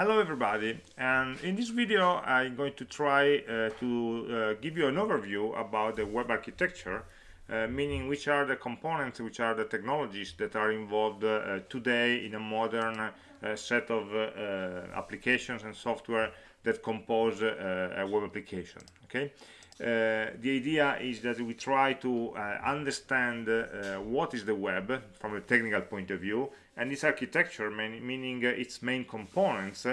Hello everybody. And in this video I'm going to try uh, to uh, give you an overview about the web architecture uh, meaning which are the components, which are the technologies that are involved uh, today in a modern uh, set of uh, applications and software that compose a web application okay? The idea is that we try to understand what is the web from a technical point of view and its architecture meaning uh, its main components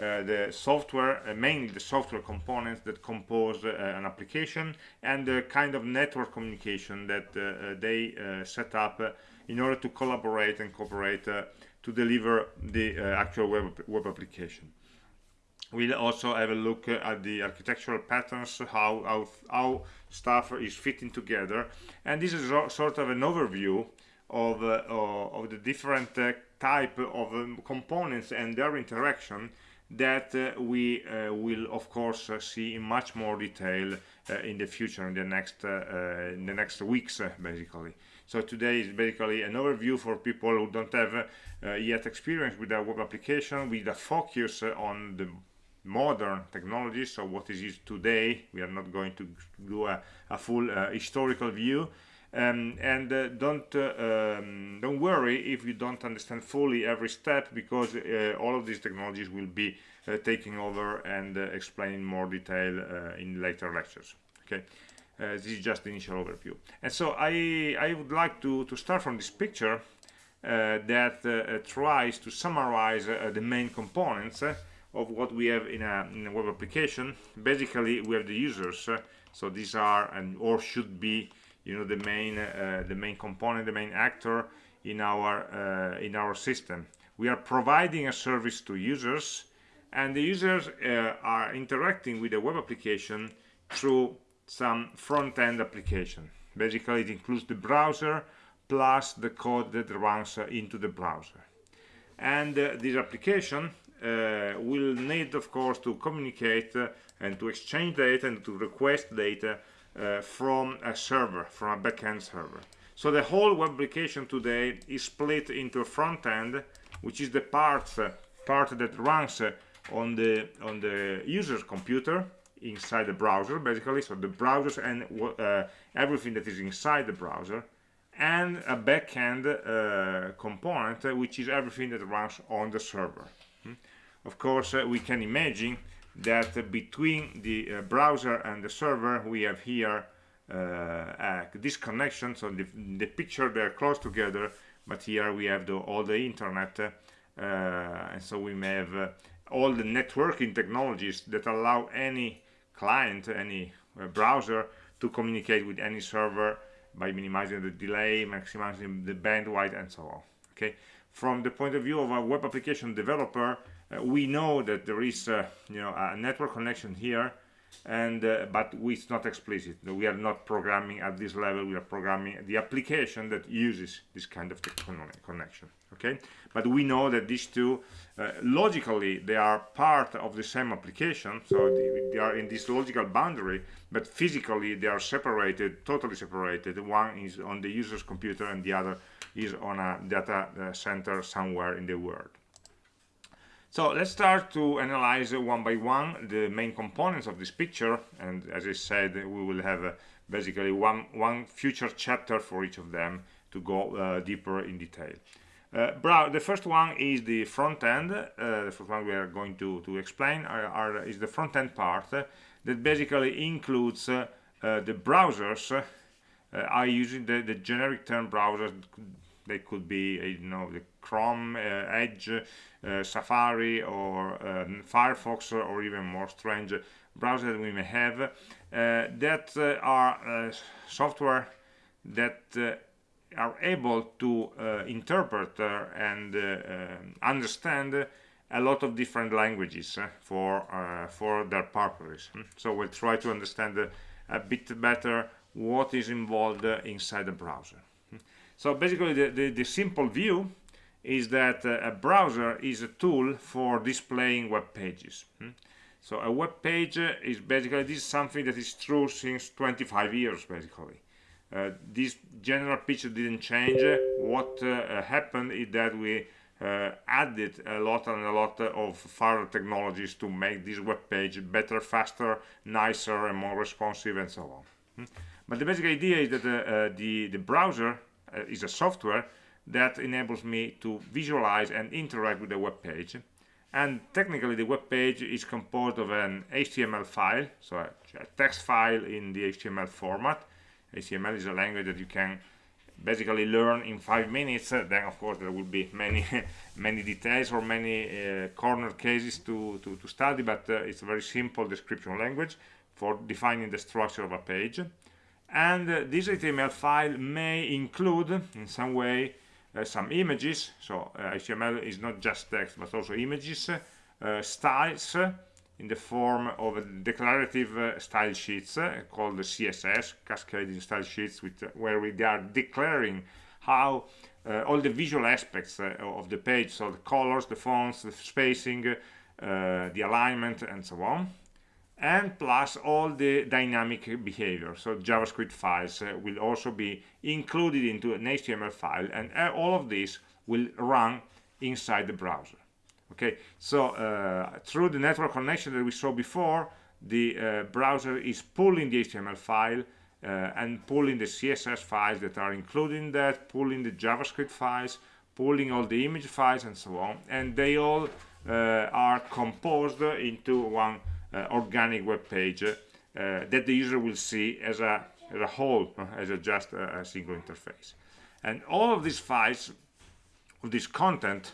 uh, the software, uh, mainly the software components that compose uh, an application and the kind of network communication that uh, they uh, set up in order to collaborate and cooperate to deliver the actual web, web application. We'll also have a look at the architectural patterns, how, how, how stuff is fitting together. And this is sort of an overview of, uh, of the different uh, type of um, components and their interaction that uh, we uh, will of course uh, see in much more detail uh, in the future in the next in the next weeks basically. So today is basically an overview for people who don't have yet experience with a web application with a focus on the modern technologies. So what is it today? We are not going to do a, a full historical view um, and uh, don't uh, um, don't worry if you don't understand fully every step because uh, all of these technologies will be uh, taking over and uh, explained in more detail uh, in later lectures. Okay? This is just the initial overview. And so I I would like to to start from this picture that tries to summarize the main components of what we have in a, in a, web application. Basically we have the users so these are and or should be you know the main uh, the main component the main actor in our uh, in our system. We are providing a service to users and the users uh, are interacting with the web application through some front-end application. Basically it includes the browser plus the code that runs uh, into the browser. And uh, this application uh, will need of course to communicate and to exchange data and to request data uh, from a server, from a backend server. So the whole web application today is split into a front end, which is the part uh, part that runs uh, on the on the user's computer inside the browser, basically. So the browsers and uh, everything that is inside the browser, and a backend uh, component, which is everything that runs on the server. Hmm? Of course, we can imagine that between the uh, browser and the server we have here uh, this connection so the, the picture they're close together but here we have the, all the internet uh, and so we may have uh, all the networking technologies that allow any client any uh, browser to communicate with any server by minimizing the delay maximizing the bandwidth and so on. Okay? From the point of view of a web application developer uh, we know that there is uh, you know a network connection here and uh, but it's not explicit. We are not programming at this level. We are programming the application that uses this kind of connection okay? But we know that these two uh, logically they are part of the same application so they, they, are in this logical boundary but physically they are separated totally separated. One is on the user's computer and the other is on a data uh, center somewhere in the world so let's start to analyze one by one the main components of this picture and as I said we will have uh, basically one one future chapter for each of them to go uh, deeper in detail. Uh, the first one is the front end. Uh, the first one we are going to, to explain are, are, is the front end part uh, that basically includes uh, the browsers. I using the, the generic term browsers. They could be you know the Chrome, uh, Edge, uh, Safari, or um, Firefox, or even more strange browsers that we may have uh, that are software that are able to interpret and understand a lot of different languages uh, for uh, for their purposes hmm? so we'll try to understand uh, a bit better what is involved inside the browser hmm? so basically the, the, the simple view is that uh, a browser is a tool for displaying web pages hmm? so a web page is basically this is something that is true since 25 years basically uh, this general picture didn't change what uh, happened is that we uh, added a lot and a lot of further technologies to make this web page better, faster, nicer, and more responsive, and so on. Hmm? But the basic idea is that uh, the, the browser uh, is a software that enables me to visualize and interact with the web page. And technically, the web page is composed of an HTML file, so a, text file in the HTML format. HTML is a language that you can basically learn in five minutes then of course there will be many many details or many uh, corner cases to, to, to study but uh, it's a very simple description language for defining the structure of a page and uh, this HTML file may include in some way some images so HTML uh, is not just text but also images styles in the form of declarative uh, style sheets uh, called CSS, cascading style sheets, uh, where we are declaring how uh, all the visual aspects uh, of the page, so the colors, the fonts, the spacing, uh, the alignment, and so on, and plus all the dynamic behavior. So JavaScript files will also be included into an HTML file, and all of this will run inside the browser. Okay? So uh, through the network connection that we saw before the uh, browser is pulling the HTML file uh, and pulling the CSS files that are included in that pulling the JavaScript files pulling all the image files and so on. And they all uh, are composed into one uh, organic web page uh, that the user will see as a, as a whole as a just a, a single interface and all of these files of this content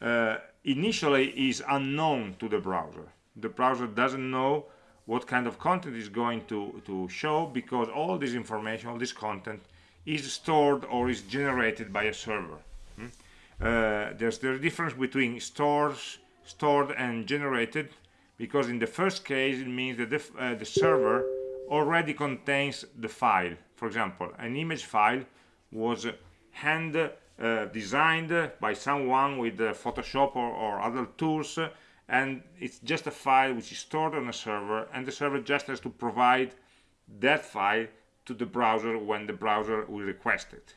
uh, initially is unknown to the browser. The browser doesn't know what kind of content is going to, to show because all this information, all this content is stored or is generated by a server. Hmm? Uh, there's the difference between stores, stored and generated because in the first case it means that the, uh, the server already contains the file. For example, an image file was hand uh, designed by someone with uh, Photoshop or, or, other tools and it's just a file which is stored on a server and the server just has to provide that file to the browser when the browser will request it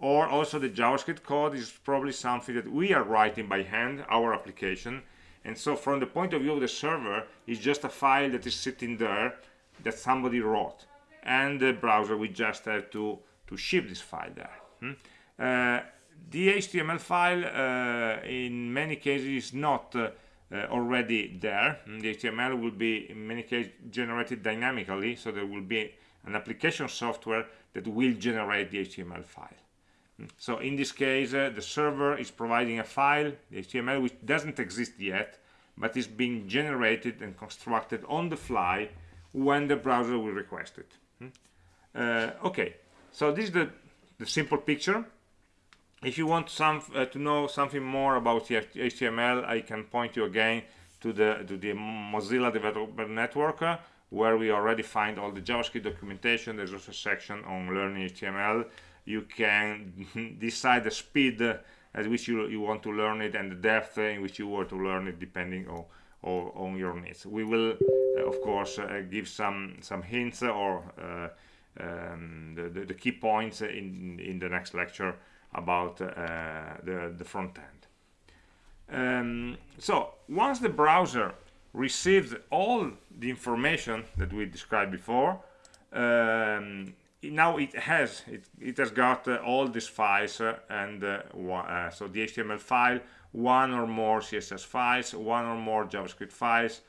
or also the JavaScript code is probably something that we are writing by hand our application and so from the point of view of the server it's just a file that is sitting there that somebody wrote and the browser will just have to to ship this file there hmm? Uh, the HTML file uh, in many cases is not uh, already there. Mm, the HTML will be in many cases generated dynamically, so there will be an application software that will generate the HTML file. So in this case, uh, the server is providing a file, the HTML, which doesn't exist yet, but is being generated and constructed on the fly when the browser will request it. Mm. Uh, okay, so this is the, the simple picture if you want some uh, to know something more about the HTML, I can point you again to the to the Mozilla Developer Network, uh, where we already find all the JavaScript documentation. There's also a section on learning HTML. You can decide the speed at which you, you want to learn it and the depth in which you want to learn it, depending on on, on your needs. We will, uh, of course, uh, give some some hints or uh, um, the, the, the key points in in the next lecture about uh, the, the front end. Um, so once the browser receives all the information that we described before, um, now it has it, it has got uh, all these files uh, and uh, uh so the HTML file, one or more CSS files, one or more JavaScript files,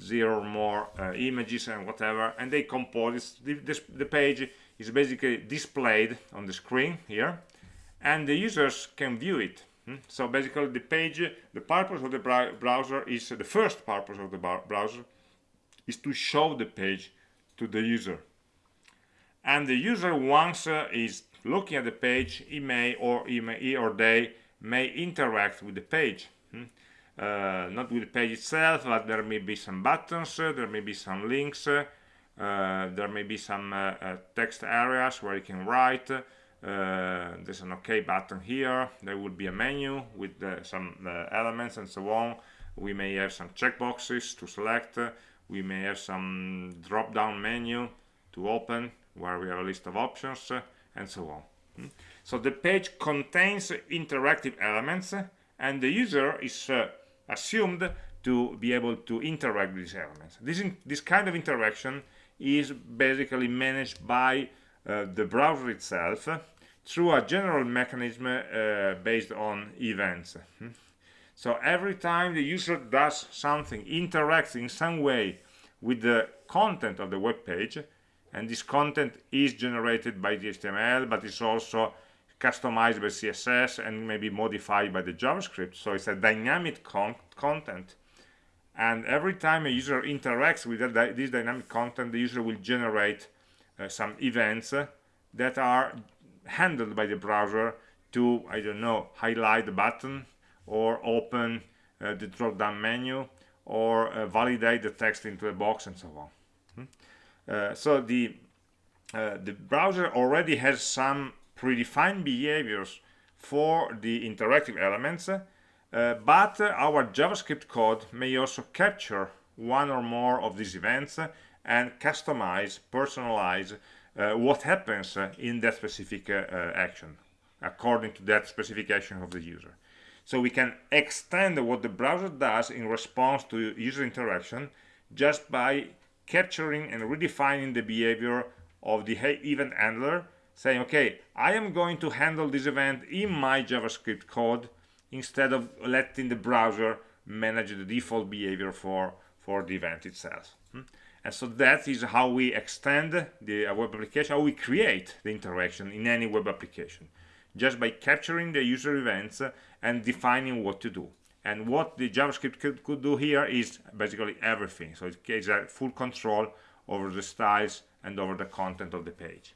zero or more uh, images and whatever, and they compose the, this, the page is basically displayed on the screen here and the users can view it hmm? so basically the page the purpose of the browser is the first purpose of the browser is to show the page to the user and the user once uh, is looking at the page he may or he, may, he or they may interact with the page hmm? uh, not with the page itself but there may be some buttons uh, there may be some links uh, there may be some uh, uh, text areas where you can write there's an OK button here. There would be a menu with some elements and so on. We may have some checkboxes to select. We may have some drop-down menu to open where we have a list of options and so on. Hmm? So the page contains interactive elements and the user is uh, assumed to be able to interact with these elements. This, in, this kind of interaction is basically managed by uh, the browser itself through a general mechanism uh, based on events. Hmm? So every time the user does something, interacts in some way with the content of the web page, and this content is generated by the HTML, but it's also customized by CSS and maybe modified by the JavaScript. So it's a dynamic con content. And every time a user interacts with that, this dynamic content, the user will generate uh, some events uh, that are handled by the browser to, I don't know, highlight the button or open uh, the drop-down menu or uh, validate the text into a box and so on. Hmm? Uh, so the, uh, the browser already has some predefined behaviors for the interactive elements, uh, but our JavaScript code may also capture one or more of these events and customize, personalize what happens in that specific action according to that specification of the user. So we can extend what the browser does in response to user interaction just by capturing and redefining the behavior of the event handler saying okay I am going to handle this event in my JavaScript code instead of letting the browser manage the default behavior for for the event itself hmm? and so that is how we extend the web application how we create the interaction in any web application just by capturing the user events and defining what to do and what the javascript could, could do here is basically everything. So it gives full control over the styles and over the content of the page.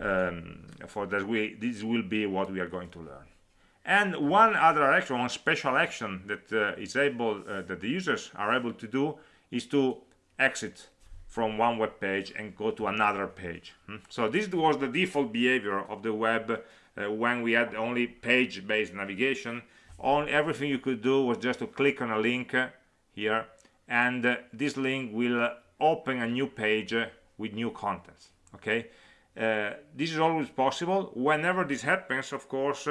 Um, for that we this will be what we are going to learn. And one other action one special action that uh, is able uh, that the users are able to do is to exit from one web page and go to another page. Hmm? so this was the default behavior of the web uh, when we had only page-based navigation on everything you could do was just to click on a link uh, here and uh, this link will uh, open a new page uh, with new contents okay? Uh, this is always possible. Whenever this happens of course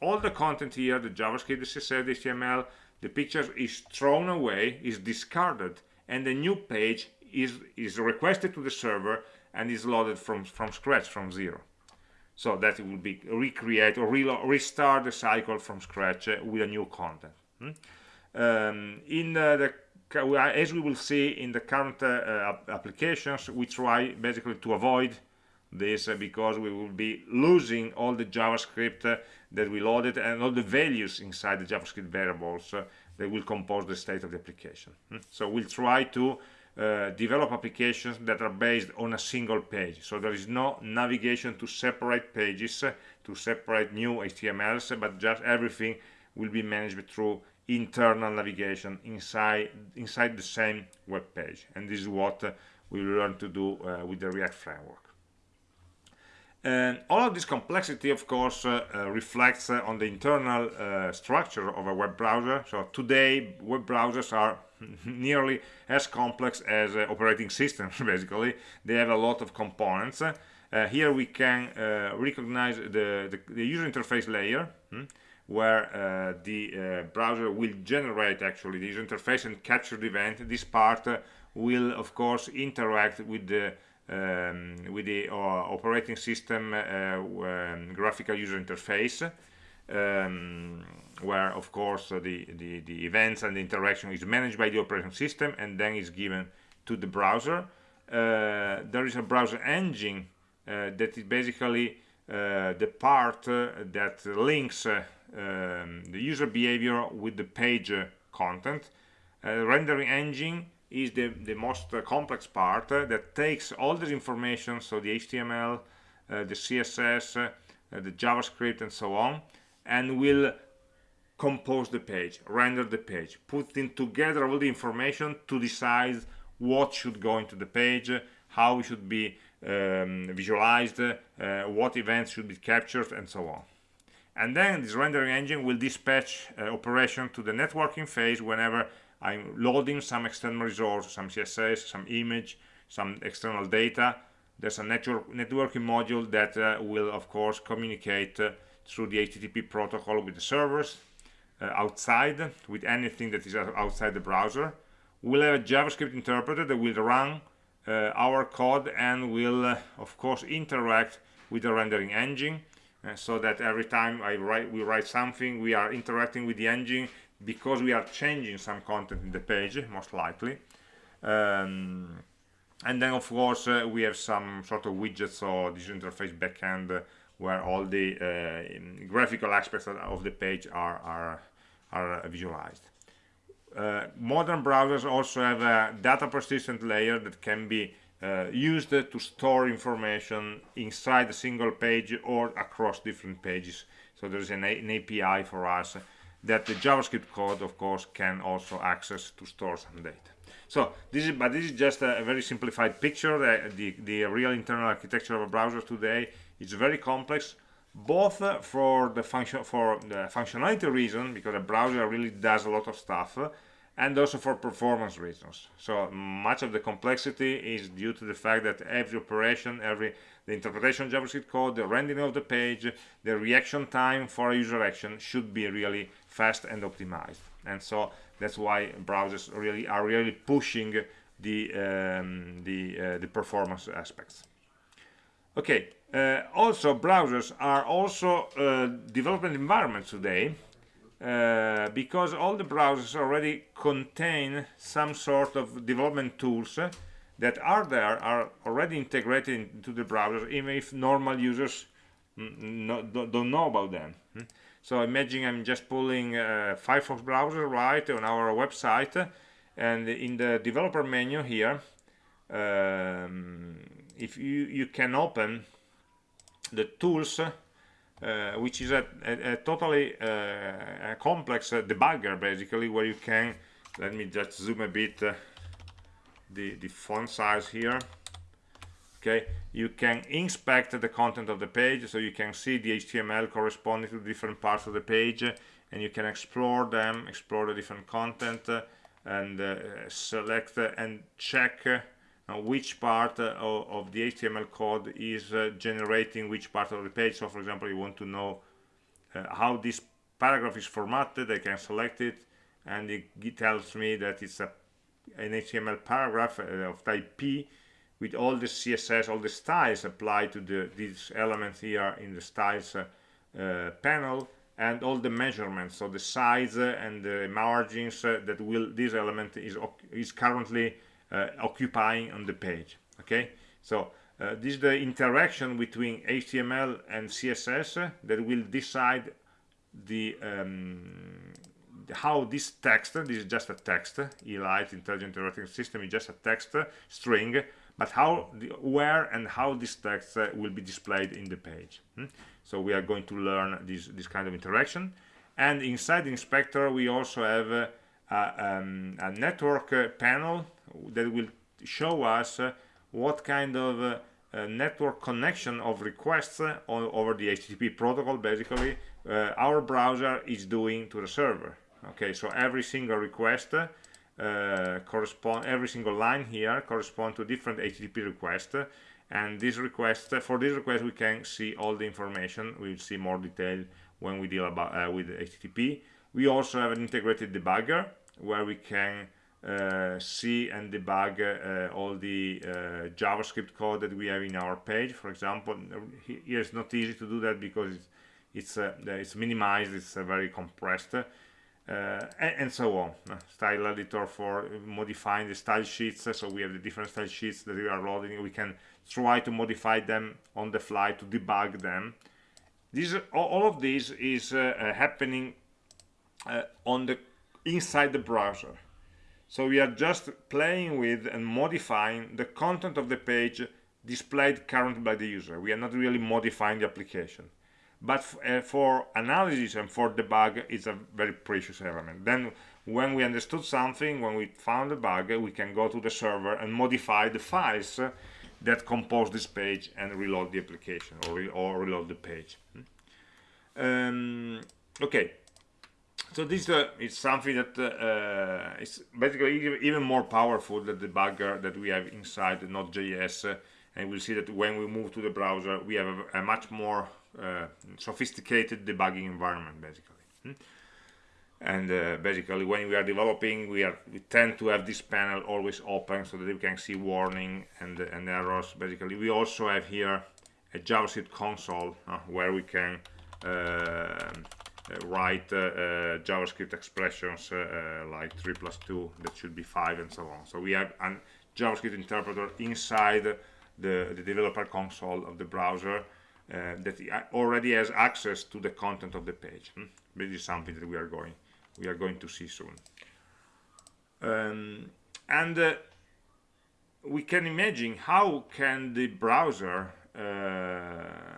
all the content here the javascript the css the html the pictures is thrown away is discarded and a new page is is requested to the server and is loaded from from scratch from zero so that it will be recreate or re restart the cycle from scratch uh, with a new content hmm? um, in uh, the as we will see in the current uh, applications we try basically to avoid this uh, because we will be losing all the javascript uh, that we loaded and all the values inside the javascript variables uh, that will compose the state of the application hmm? so we'll try to uh, develop applications that are based on a single page. So there is no navigation to separate pages to separate new HTMLs but just everything will be managed through internal navigation inside inside the same web page. And this is what uh, we learn to do uh, with the React framework. And all of this complexity, of course, uh, uh, reflects uh, on the internal structure of a web browser. So today, web browsers are nearly as complex as uh, operating systems, basically. They have a lot of components. Uh, here we can recognize the, the, the, user interface layer, hmm, where the browser will generate actually the user interface and capture the event. This part will, of course, interact with the um, with the uh, operating system uh, um, graphical user interface um, where of course uh, the, the, the events and the interaction is managed by the operating system and then is given to the browser. Uh, there is a browser engine uh, that is basically the part that links um, the user behavior with the page content. Rendering engine is the, the most uh, complex part uh, that takes all this information, so the HTML, uh, the CSS, the JavaScript, and so on, and will compose the page, render the page, putting together all the information to decide what should go into the page, how it should be um, visualized, uh, what events should be captured, and so on. And then this rendering engine will dispatch uh, operation to the networking phase whenever I'm loading some external resource, some CSS, some image, some external data. There's a network networking module that uh, will, of course, communicate uh, through the HTTP protocol with the servers. Uh, outside with anything that is outside the browser. We'll have a javascript interpreter that will run uh, our code and will uh, of course interact with the rendering engine so that every time I write we write something we are interacting with the engine because we are changing some content in the page most likely. Um, and then of course uh, we have some sort of widgets or this interface backend where all the uh, graphical aspects of the page are are, are visualized. Uh, modern browsers also have a data persistent layer that can be uh, used to store information inside a single page or across different pages. So there's an, an API for us that the JavaScript code of course can also access to store some data. So this is but this is just a, very simplified picture. The, the, the real internal architecture of a browser today is very complex both for the function for the functionality reason because a browser really does a lot of stuff and also for performance reasons. So much of the complexity is due to the fact that every operation every the interpretation of javascript code the rendering of the page the reaction time for a user action should be really fast and optimized. And so that's why browsers really are really pushing the um, the uh, the performance aspects. Okay uh, also browsers are also uh, development environments today uh, because all the browsers already contain some sort of development tools that are there are already integrated into the browser even if normal users no, don't know about them hmm? so imagine I'm just pulling Firefox browser right on our website and in the developer menu here um, if you you can open the tools uh, which is a, a, a totally uh, a complex uh, debugger basically where you can let me just zoom a bit uh, the the font size here. Okay you can inspect the content of the page so you can see the HTML corresponding to different parts of the page and you can explore them explore the different content uh, and uh, select and check uh, which part uh, of, the HTML code is uh, generating which part of the page. So, for example, you want to know how this paragraph is formatted, I can select it, and it tells me that it's a, an HTML paragraph of type P with all the CSS, all the styles applied to the, these elements here in the styles uh, panel and all the measurements, so the size and the margins uh, that will this element is, is currently uh, occupying on the page okay so uh, this is the interaction between HTML and CSS that will decide the um, how this text this is just a text elite intelligent interactive system is just a text string but how the, where and how this text uh, will be displayed in the page hmm? so we are going to learn this this kind of interaction and inside inspector we also have uh, um, a network uh, panel that will show us uh, what kind of uh, network connection of requests over the HTTP protocol. Basically our browser is doing to the server. Okay so every single request uh, correspond every single line here correspond to different HTTP request and this request for this request we can see all the information. We'll see more detail when we deal about uh, with HTTP we also have an integrated debugger where we can uh, see and debug uh, all the uh, JavaScript code that we have in our page. For example, here it's not easy to do that because it's it's, uh, it's minimized, it's uh, very compressed, uh, and, and, so on. style editor for modifying the style sheets. So we have the different style sheets that we are loading. We can try to modify them on the fly to debug them. This all of this is happening on the inside the browser. So we are just playing with and modifying the content of the page displayed currently by the user. We are not really modifying the application. But uh, for analysis and for debug, it's a very precious element. Then when we understood something, when we found a bug, we can go to the server and modify the files that compose this page and reload the application or, re or reload the page. Um, okay, so this uh, is something that uh, is basically even more powerful than the debugger that we have inside Node.js. Uh, and we'll see that when we move to the browser, we have a, a much more uh, sophisticated debugging environment, basically. Hmm? and uh, basically when we are developing we are we tend to have this panel always open so that we can see warning and and errors basically we also have here a javascript console uh, where we can uh, uh write uh, uh, javascript expressions like 3 plus 2 that should be 5 and so on. So we have a javascript interpreter inside the, the developer console of the browser that already has access to the content of the page. Hmm? this is something that we are going we are going to see soon. Um, and uh, we can imagine how can the browser uh,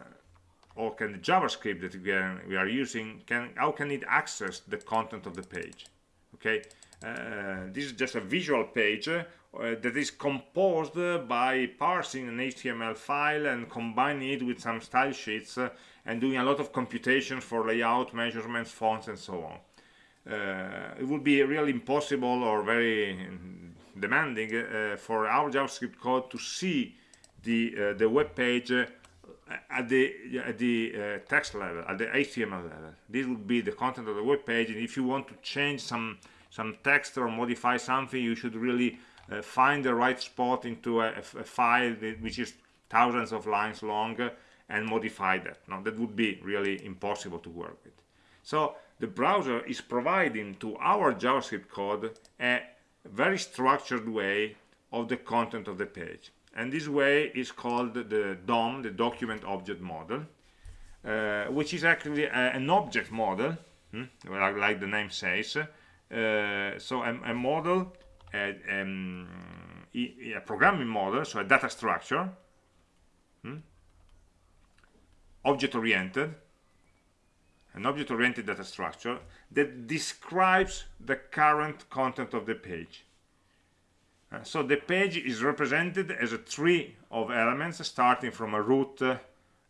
or can the JavaScript that we are, using can how can it access the content of the page? Okay uh, this is just a visual page uh, that is composed by parsing an HTML file and combining it with some style sheets uh, and doing a lot of computations for layout measurements fonts and so on. Uh, it would be really impossible or very demanding uh, for our JavaScript code to see the uh, the web page at the at the uh, text level at the HTML level. This would be the content of the web page and if you want to change some some text or modify something you should really uh, find the right spot into a, a, file which is thousands of lines long and modify that. Now that would be really impossible to work with. So the browser is providing to our JavaScript code a very structured way of the content of the page. And this way is called the DOM, the Document Object Model, uh, which is actually a, an object model, hmm, like the name says. Uh, so a, a model, a, um, a, programming model, so a data structure, hmm, object-oriented, an object-oriented data structure that describes the current content of the page. Uh, so the page is represented as a tree of elements starting from a root uh,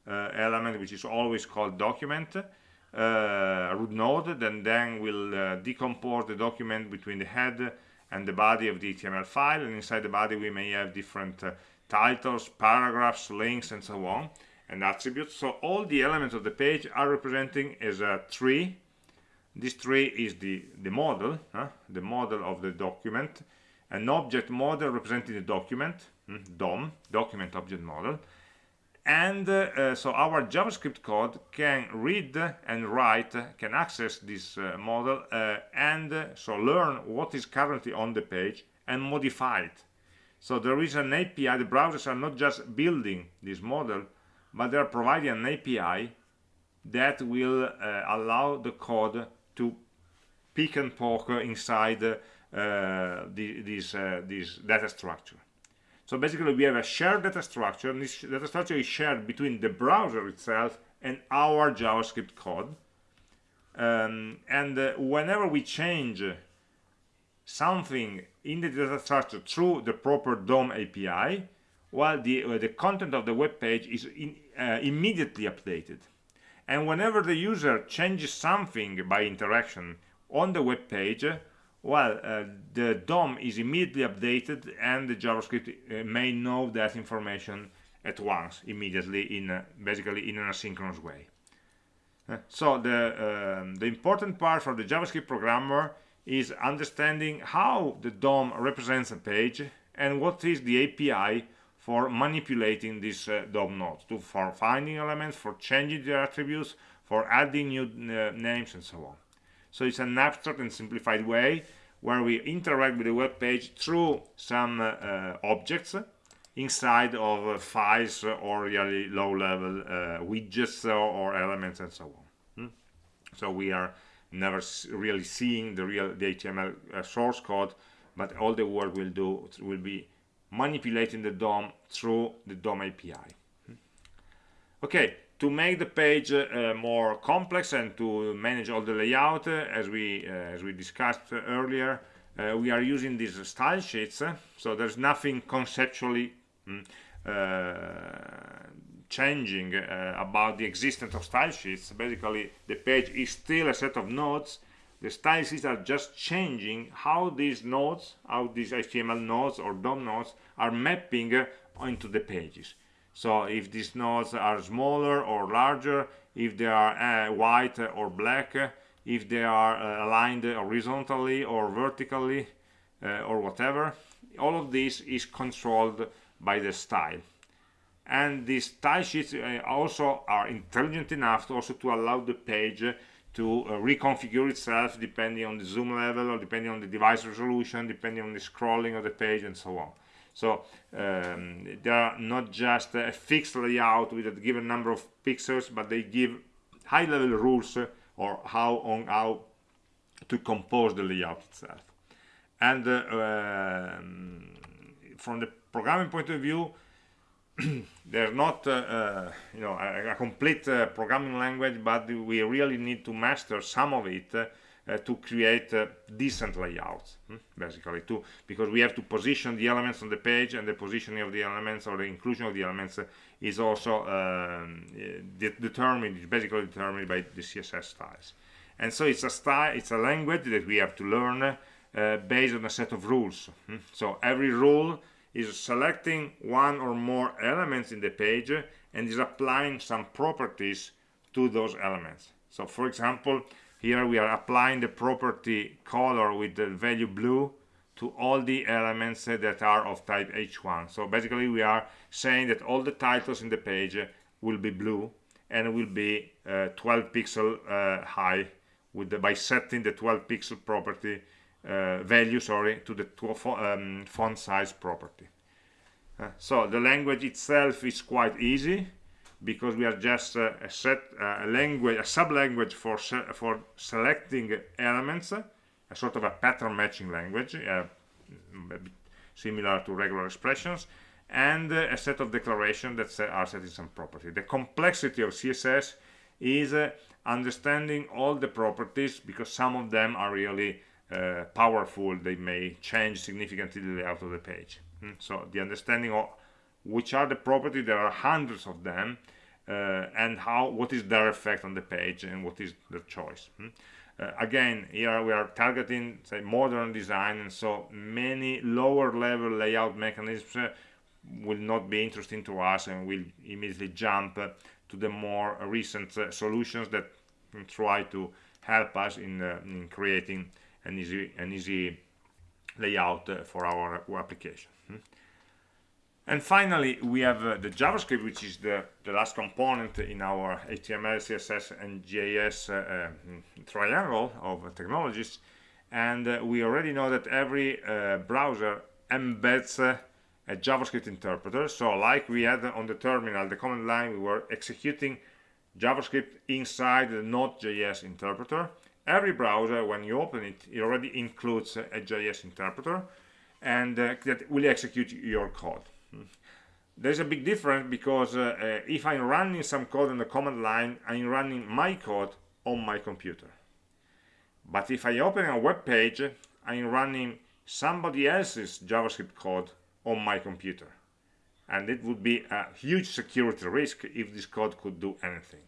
element which is always called document uh, root node then then will uh, decompose the document between the head and the body of the HTML file and inside the body we may have different uh, titles paragraphs links and so on and attributes. So all the elements of the page are representing as a tree. This tree is the, the model, huh? the model of the document. An object model representing the document, hmm? DOM, document object model. And uh, uh, so our JavaScript code can read and write, can access this uh, model uh, and uh, so learn what is currently on the page and modify it. So there is an API, the browsers are not just building this model, but they're providing an API that will uh, allow the code to pick and poke inside the, this, uh, this data structure. So basically we have a shared data structure, and this data structure is shared between the browser itself and our JavaScript code. Um, and uh, whenever we change something in the data structure through the proper DOM API, while the, uh, the content of the web page is in, uh, immediately updated. And whenever the user changes something by interaction on the web page, well, uh, the DOM is immediately updated and the JavaScript uh, may know that information at once, immediately, in basically in an asynchronous way. Uh, so the, um, the important part for the JavaScript programmer is understanding how the DOM represents a page and what is the API for manipulating this uh, DOM nodes, to, for finding elements, for changing their attributes, for adding new uh, names, and so on. So it's an abstract and simplified way where we interact with the web page through some uh, uh objects inside of uh, files or really low-level uh, widgets or, elements and so on. Hmm? So we are never really seeing the real the HTML source code, but all the work we'll do will be manipulating the DOM through the DOM API. Okay, to make the page uh, more complex and to manage all the layout, uh, as we uh, as we discussed earlier, uh, we are using these style sheets. so there's nothing conceptually mm, uh, changing uh, about the existence of style sheets. Basically, the page is still a set of nodes the style sheets are just changing how these nodes, how these HTML nodes or DOM nodes are mapping uh, into the pages. So if these nodes are smaller or larger, if they are uh, white or black, if they are uh, aligned horizontally or vertically uh, or whatever all of this is controlled by the style. And these style sheets uh, also are intelligent enough to also to allow the page to uh, reconfigure itself depending on the zoom level or depending on the device resolution depending on the scrolling of the page and so on so um, they are not just a fixed layout with a given number of pixels but they give high level rules uh, or how on how to compose the layout itself. And uh, um, from the programming point of view they're not uh, uh, you know a, a complete uh, programming language but we really need to master some of it uh, to create uh, decent layouts hmm? basically to because we have to position the elements on the page and the positioning of the elements or the inclusion of the elements is also um, de determined basically determined by the css styles and so it's a style it's a language that we have to learn uh, based on a set of rules hmm? so every rule is selecting one or more elements in the page and is applying some properties to those elements so for example here we are applying the property color with the value blue to all the elements that are of type h1 so basically we are saying that all the titles in the page will be blue and will be uh, 12 pixel uh, high with the, by setting the 12 pixel property uh, value sorry to the um, font size property. Uh, so the language itself is quite easy because we are just uh, a set uh, a language a sub-language for for selecting elements a sort of a pattern matching language uh, similar to regular expressions and uh, a set of declarations that are setting some property. The complexity of css is understanding all the properties because some of them are really powerful. They may change significantly the layout of the page. Mm. so the understanding of which are the properties there are hundreds of them uh, and how what is their effect on the page and what is their choice mm. uh, again here we are targeting say modern design and so many lower level layout mechanisms uh, will not be interesting to us and will immediately jump uh, to the more recent uh, solutions that try to help us in, in creating an easy an easy layout uh, for our application hmm? And finally we have uh, the javascript which is the the last component in our html css and JS uh, uh, triangle of technologies. And uh, we already know that every uh, browser embeds a javascript interpreter. So like we had on the terminal the command line we were executing javascript inside the node.js interpreter. Every browser when you open it it already includes a JS interpreter and uh, that will execute your code. There's a big difference because uh, if I'm running some code on the command line I'm running my code on my computer. But if I open a web page I'm running somebody else's JavaScript code on my computer. And it would be a huge security risk if this code could do anything.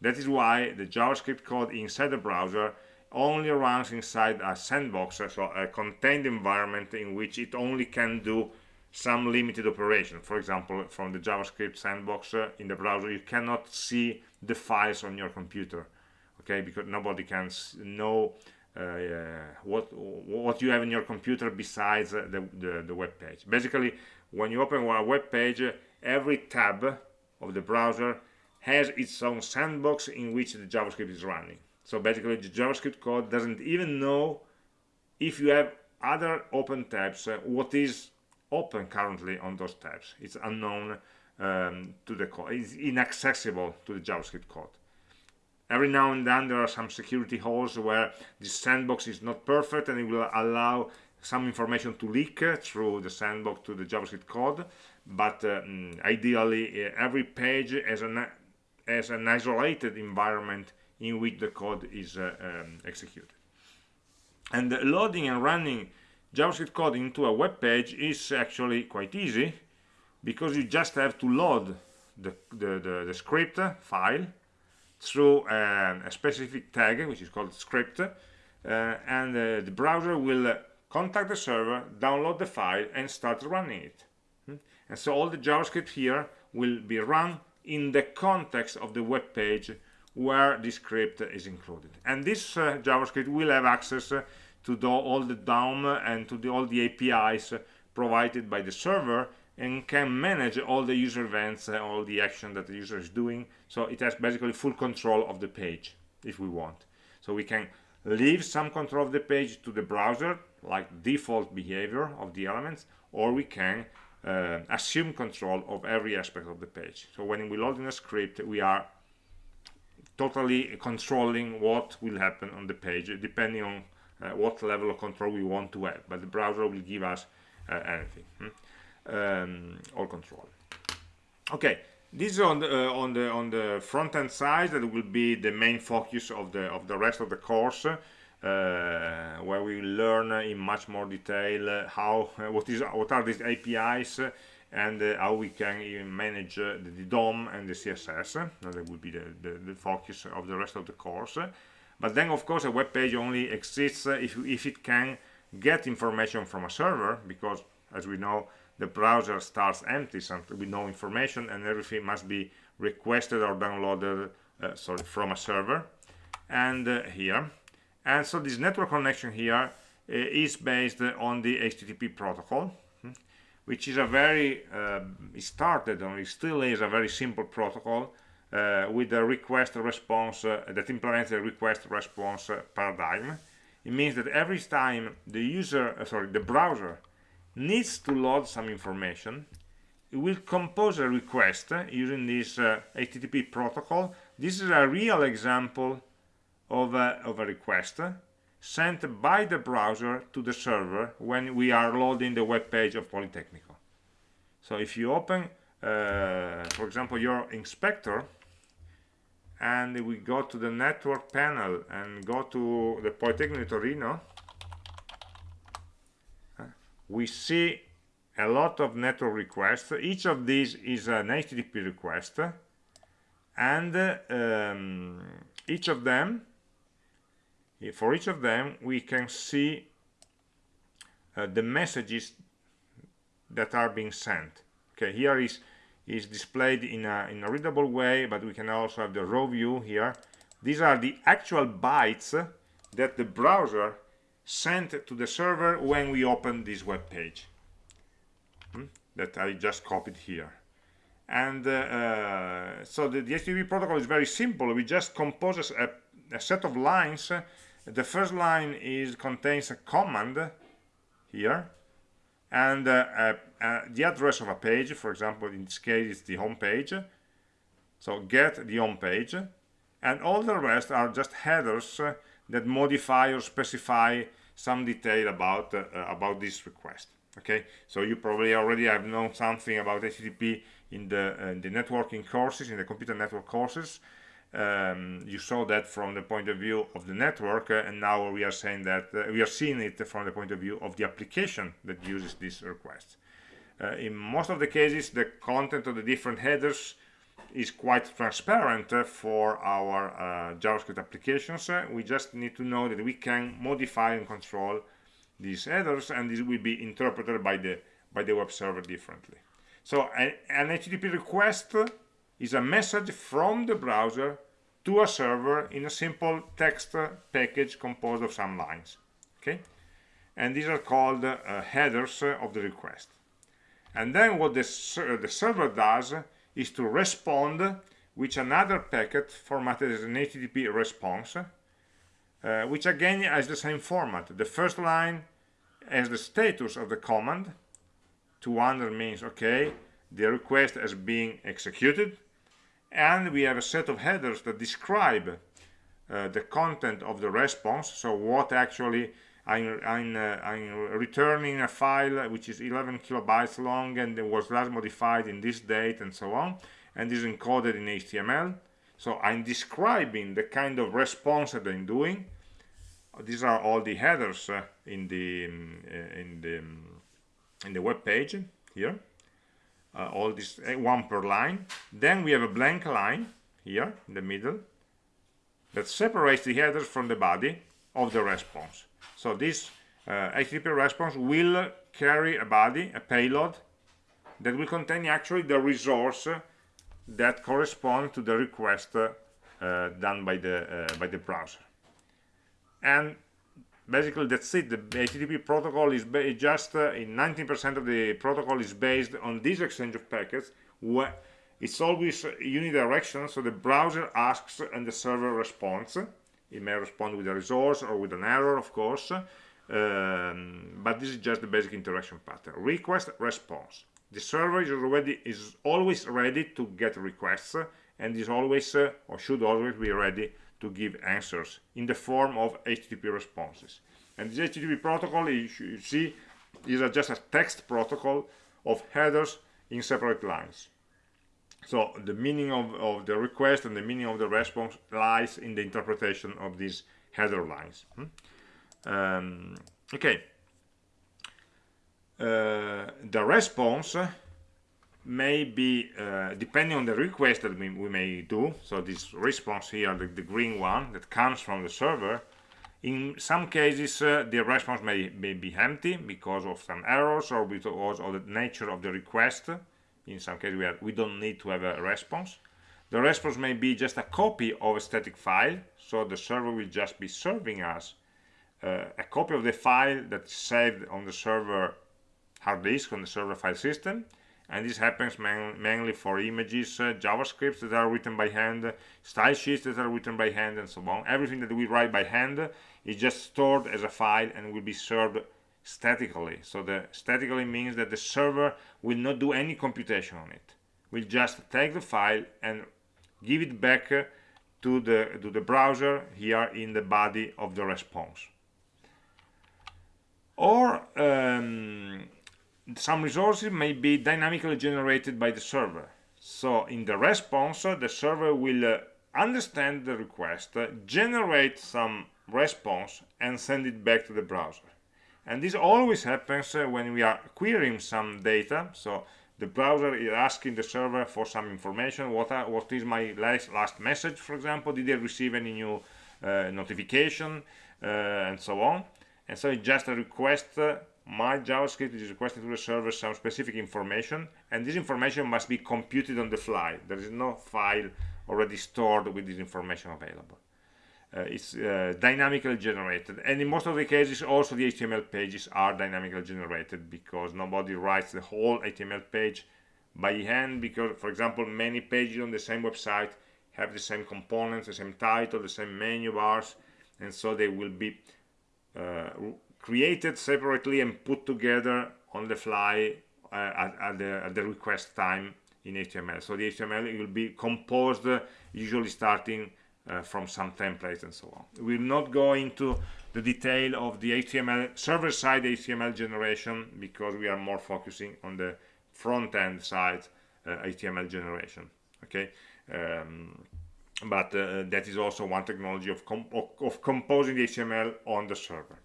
That is why the JavaScript code inside the browser only runs inside a sandbox, so a contained environment in which it only can do some limited operation. For example, from the JavaScript sandbox uh, in the browser, you cannot see the files on your computer, okay? Because nobody can know uh, what what you have in your computer besides uh, the, the, the web page. Basically, when you open a web page, every tab of the browser has its own sandbox in which the JavaScript is running. So basically the JavaScript code doesn't even know if you have other open tabs, uh, what is open currently on those tabs. It's unknown um, to the code, it's inaccessible to the JavaScript code. Every now and then there are some security holes where the sandbox is not perfect and it will allow some information to leak through the sandbox to the JavaScript code, but mm, ideally uh, every page has an as an isolated environment in which the code is uh, um, executed. And the loading and running JavaScript code into a web page is actually quite easy because you just have to load the, the, the, the script file through um, a specific tag which is called script uh, and uh, the browser will contact the server, download the file and start running it. Hmm? And so all the JavaScript here will be run in the context of the web page where the script is included and this uh, javascript will have access uh, to the, all the DOM and to the, all the apis provided by the server and can manage all the user events and all the action that the user is doing. So it has basically full control of the page if we want. So we can leave some control of the page to the browser like default behavior of the elements or we can uh, assume control of every aspect of the page. So when we load in a script we are totally controlling what will happen on the page depending on uh, what level of control we want to have but the browser will give us uh, anything hmm? um, all control okay this is on the uh, on the on the front end side that will be the main focus of the of the rest of the course uh, where we learn in much more detail how what is what are these APIs and uh, how we can even manage uh, the, the, DOM and the CSS. that will be the, the, the, focus of the rest of the course. But then, of course, a web page only exists if, if it can get information from a server, because, as we know, the browser starts empty with no information, and everything must be requested or downloaded uh, sorry, from a server. And uh, here, and so this network connection here uh, is based on the HTTP protocol which is a very uh, started it still is a very simple protocol uh, with a request response uh, that implements the request response uh, paradigm it means that every time the user uh, sorry the browser needs to load some information it will compose a request uh, using this HTTP protocol this is a real example of a, of a request sent by the browser to the server when we are loading the web page of Politecnico. So if you open, uh, for example, your inspector, and we go to the network panel and go to the Politecnico Torino, uh, we see a lot of network requests. Each of these is an HTTP request, and um, each of them for each of them we can see uh, the messages that are being sent okay here is is displayed in a in a readable way but we can also have the raw view here. These are the actual bytes that the browser sent to the server when we open this web page hmm? that I just copied here. And uh, uh, so the, the HTTP protocol is very simple. We just compose a, a set of lines. The first line is contains a command here and uh, uh, uh, the address of a page for example in this case it's the home page. So get the home page. And all the rest are just headers that modify or specify some detail about uh, about this request. Okay? So you probably already have known something about HTTP in the, uh, in the networking courses in the computer network courses um, you saw that from the point of view of the network uh, and now we are saying that uh, we are seeing it from the point of view of the application that uses this request. Uh, in most of the cases the content of the different headers is quite transparent uh, for our uh, JavaScript applications. Uh, we just need to know that we can modify and control these headers and this will be interpreted by the by the web server differently. So an, an HTTP request is a message from the browser to a server in a simple text package composed of some lines okay? And these are called uh, headers of the request. And then what the, ser the server does is to respond with another packet formatted as an HTTP response uh, which again has the same format. The first line has the status of the command 200 means okay the request has been executed and we have a set of headers that describe uh, the content of the response. So what actually I'm, I'm, uh, I'm, returning a file which is 11 kilobytes long and it was last modified in this date and so on and is encoded in HTML so I'm describing the kind of response that I'm doing. These are all the headers uh, in the uh, in the in the web page here uh, all this uh, one per line. Then we have a blank line here in the middle that separates the headers from the body of the response. So this uh, HTTP response will carry a body a payload that will contain actually the resource that corresponds to the request uh, done by the uh, by the browser. And basically that's it. The http protocol is just uh, in 19% of the protocol is based on this exchange of packets where it's always unidirectional so the browser asks and the server responds. It may respond with a resource or with an error of course um, but this is just the basic interaction pattern. Request response. The server is already is always ready to get requests and is always uh, or should always be ready to give answers in the form of HTTP responses. And this HTTP protocol you, you see is a, just a text protocol of headers in separate lines. So the meaning of, of the request and the meaning of the response lies in the interpretation of these header lines. Hmm? um, okay. Uh, the response may be uh, depending on the request that we, we, may do so this response here the, the, green one that comes from the server in some cases uh, the response may, may, be empty because of some errors or because of the nature of the request. In some cases we, are, we don't need to have a response. The response may be just a copy of a static file so the server will just be serving us uh, a copy of the file that's saved on the server hard disk on the server file system and this happens man mainly for images uh, javascripts that are written by hand style sheets that are written by hand and so on. Everything that we write by hand is just stored as a file and will be served statically. So the statically means that the server will not do any computation on it. Will just take the file and give it back to the to the browser here in the body of the response. Or um, some resources may be dynamically generated by the server. So in the response the server will uh, understand the request uh, generate some response and send it back to the browser. And this always happens uh, when we are querying some data. So the browser is asking the server for some information. What are, what is my last, last message for example? Did I receive any new uh, notification? Uh, and so on. And so it's just a request my JavaScript is requesting to the server some specific information and this information must be computed on the fly. There is no file already stored with this information available. Uh, it's uh, dynamically generated and in most of the cases also the HTML pages are dynamically generated because nobody writes the whole HTML page by hand because for example many pages on the same website have the same components the same title the same menu bars and so they will be uh, created separately and put together on the fly uh, at, at, the, at, the, request time in HTML. So the HTML will be composed uh, usually starting uh, from some templates and so on. We'll not go into the detail of the HTML server-side HTML generation because we are more focusing on the front-end side HTML uh, generation. Okay, um, but uh, that is also one technology of, com of, of composing the HTML on the server.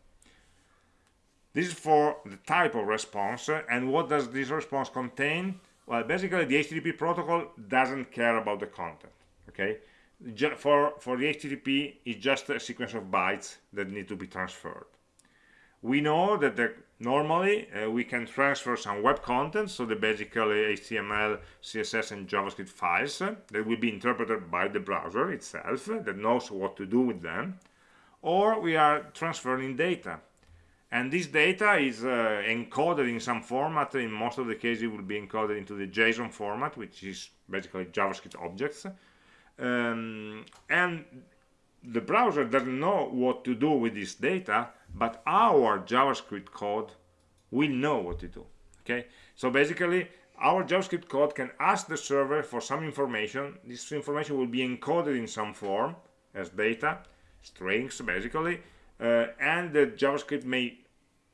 This is for the type of response. And what does this response contain? Well, basically, the HTTP protocol doesn't care about the content. Okay, for for the HTTP, it's just a sequence of bytes that need to be transferred. We know that the, normally uh, we can transfer some web content, so the basically HTML, CSS, and JavaScript files uh, that will be interpreted by the browser itself uh, that knows what to do with them, or we are transferring data and this data is uh, encoded in some format. In most of the cases it will be encoded into the JSON format which is basically JavaScript objects. Um, and the browser doesn't know what to do with this data but our JavaScript code will know what to do okay? So basically our JavaScript code can ask the server for some information. This information will be encoded in some form as data strings basically and the JavaScript may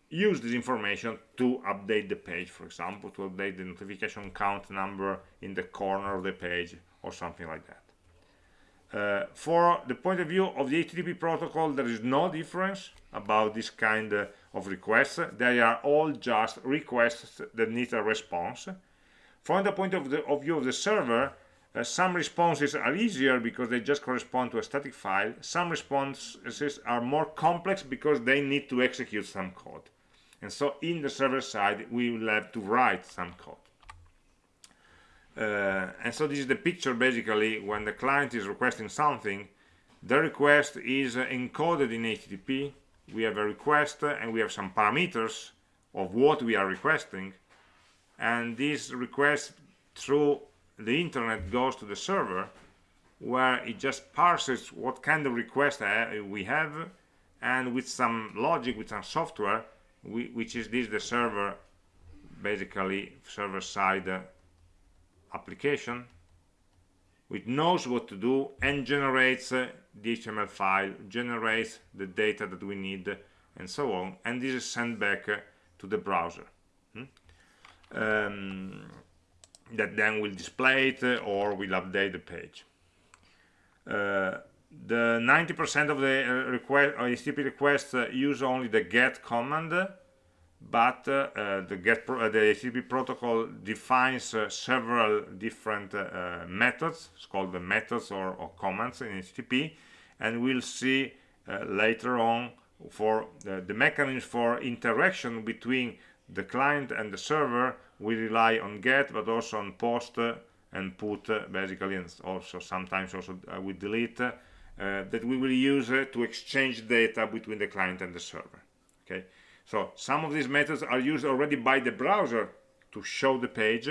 use this information to update the page, for example, to update the notification count number in the corner of the page or something like that. Uh, for the point of view of the HTTP protocol, there is no difference about this kind uh, of requests. They are all just requests that need a response. From the point of, the, of view of the server, uh, some responses are easier because they just correspond to a static file. Some responses are more complex because they need to execute some code. And so in the server side, we will have to write some code. uh, and so this is the picture basically when the client is requesting something the request is encoded in HTTP we have a request uh, and we have some parameters of what we are requesting and this request through the internet goes to the server where it just parses what kind of request we have and with some logic with some software we, which is this the server basically server side uh, application which knows what to do and generates uh, the HTML file, generates the data that we need, and so on. And this is sent back uh, to the browser. Hmm? Um, that then will display it uh, or will update the page. Uh, the 90% of the uh, request, uh, HTTP requests uh, use only the get command but uh, uh, the get pro the HTTP protocol defines several different methods it's called the methods or, or, commands in HTTP and we'll see later on for the mechanism for interaction between the client and the server we rely on get but also on post and put basically and also sometimes also uh, we delete uh, that we will use uh, to exchange data between the client and the server. Okay? So some of these methods are used already by the browser to show the page,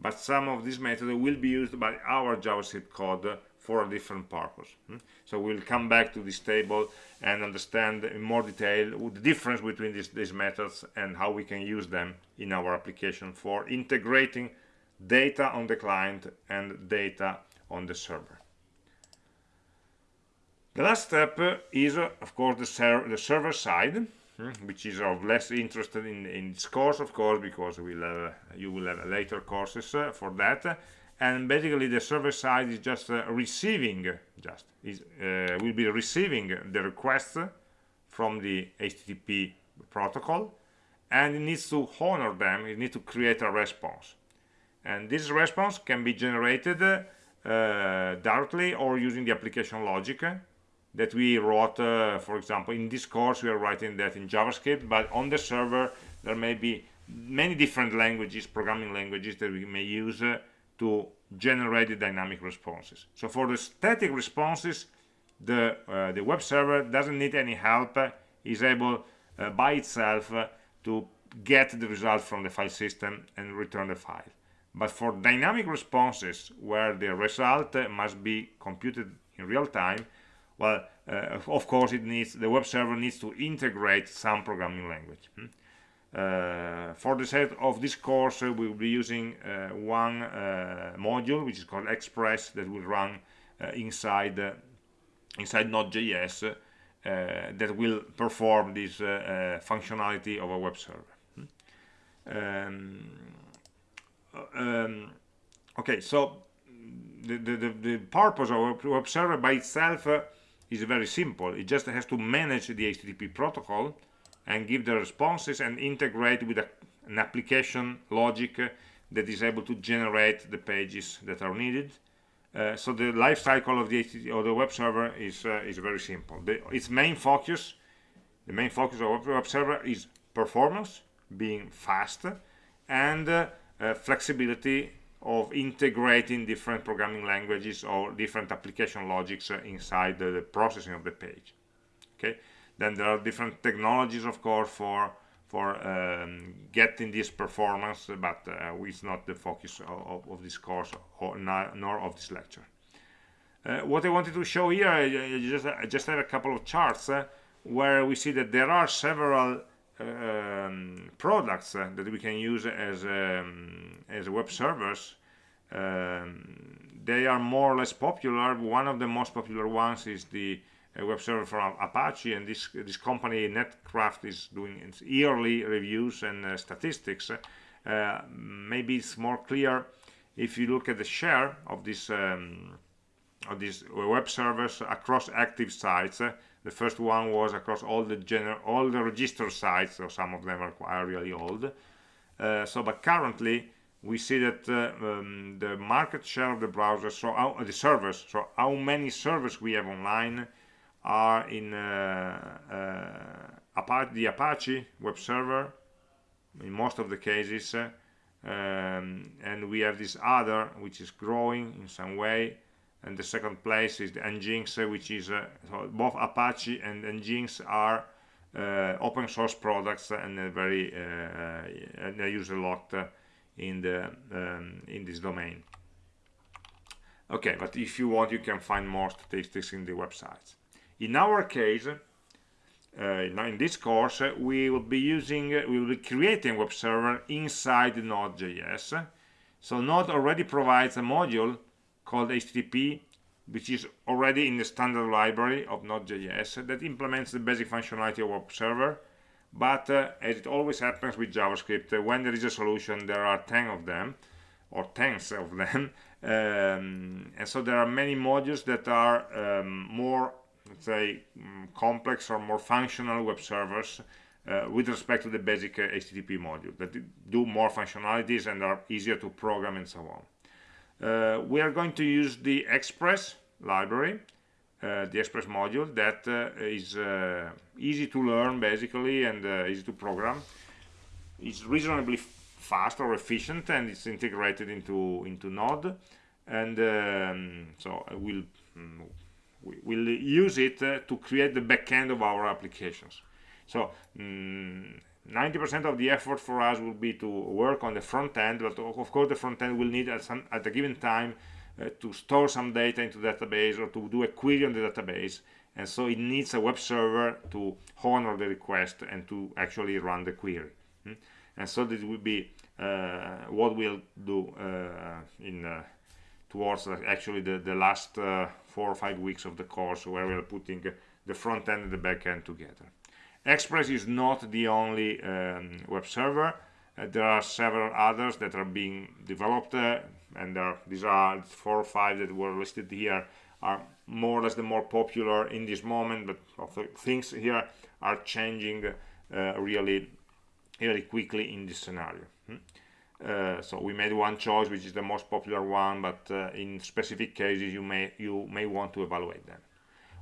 but some of these methods will be used by our JavaScript code for a different purpose. Hmm? So we'll come back to this table and understand in more detail the difference between these, these methods and how we can use them in our application for integrating data on the client and data on the server. The last step is, of course, the, ser the server side. Hmm, which is of less interest in, in this course of course because we'll have, you will have later courses uh, for that and basically the server side is just uh, receiving just is uh, will be receiving the requests from the HTTP protocol and it needs to honor them it needs to create a response. And this response can be generated uh, directly or using the application logic that we wrote, uh, for example, in this course we are writing that in JavaScript, but on the server there may be many different languages, programming languages that we may use uh, to generate the dynamic responses. So for the static responses, the, uh, the web server doesn't need any help, uh, is able uh, by itself uh, to get the result from the file system and return the file. But for dynamic responses, where the result must be computed in real time, well uh, of course it needs the web server needs to integrate some programming language hmm? Uh, for the sake of this course uh, we will be using uh, one uh, module which is called express that will run uh, inside inside node.js that will perform this functionality of a web server hmm? um, um, okay so the, the, the, purpose of a web server by itself is very simple. It just has to manage the HTTP protocol and give the responses and integrate with a, an application logic that is able to generate the pages that are needed. Uh, so the life cycle of the or the web server is uh, is very simple. The, its main focus, the main focus of web server is performance, being fast, and uh, uh flexibility of integrating different programming languages or different application logics uh, inside the, the, processing of the page okay then there are different technologies of course for for um, getting this performance but uh, it's not the focus of, of this course or not, nor of this lecture. Uh, what I wanted to show here I just, I just have a couple of charts uh, where we see that there are several um, products uh, that we can use as um, as web servers. Um, they are more or less popular. One of the most popular ones is the uh, web server from Apache and this this company Netcraft is doing its yearly reviews and uh, statistics. Uh, maybe it's more clear if you look at the share of this um, of these web servers across active sites. The first one was across all the general all the registered sites so some of them are, really old. Uh, so but currently we see that uh, um, the market share of the browser so the servers so how many servers we have online are in uh, uh, Apache, the Apache web server in most of the cases uh, um, and we have this other which is growing in some way and the second place is the nginx which is uh, so both apache and nginx are uh, open source products and very uh, user locked in the um, in this domain. Okay but if you want you can find more statistics in the websites in our case uh, in this course we will be using uh, we will be creating web server inside node.js so node already provides a module called http which is already in the standard library of node.js that implements the basic functionality of web server. But uh, as it always happens with javascript uh, when there is a solution there are 10 of them or tens of them. Um, and so there are many modules that are um, more let's say um, complex or more functional web servers uh, with respect to the basic uh, HTTP module that do more functionalities and are easier to program and so on. Uh, we are going to use the Express library, uh, the Express module that uh, is uh, easy to learn basically and easy to program. It's reasonably fast or efficient and it's integrated into into Node and um, so I will mm, we will use it uh, to create the backend of our applications. So 90% mm, of the effort for us will be to work on the front end, but of course the front end will need at, some, at a given time uh, to store some data into the database or to do a query on the database. And so it needs a web server to honor the request and to actually run the query. Mm? And so this will be uh, what we'll do uh, in uh, towards uh, actually the, the last four or five weeks of the course where we're putting the front end and the back end together. Express is not the only um, web server. Uh, there are several others that are being developed uh, and are, these are four or five that were listed here are more or less the more popular in this moment but things here are changing uh, really really quickly in this scenario? Uh, so we made one choice which is the most popular one but uh, in specific cases you may you may want to evaluate them.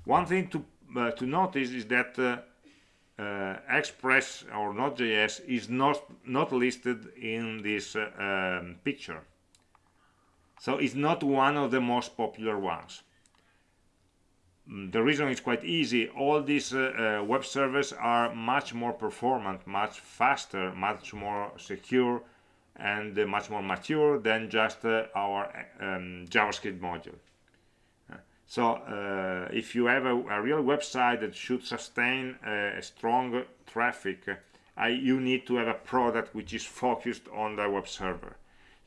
One thing to uh, to notice is that uh, uh, express or node.js is not not listed in this um, picture. So it's not one of the most popular ones. Mm, the reason is quite easy. All these web servers are much more performant much faster much more secure and uh, much more mature than just uh, our um, JavaScript module. Uh, so uh, if you have a, a, real website that should sustain a strong traffic, you need to have a product which is focused on the web server.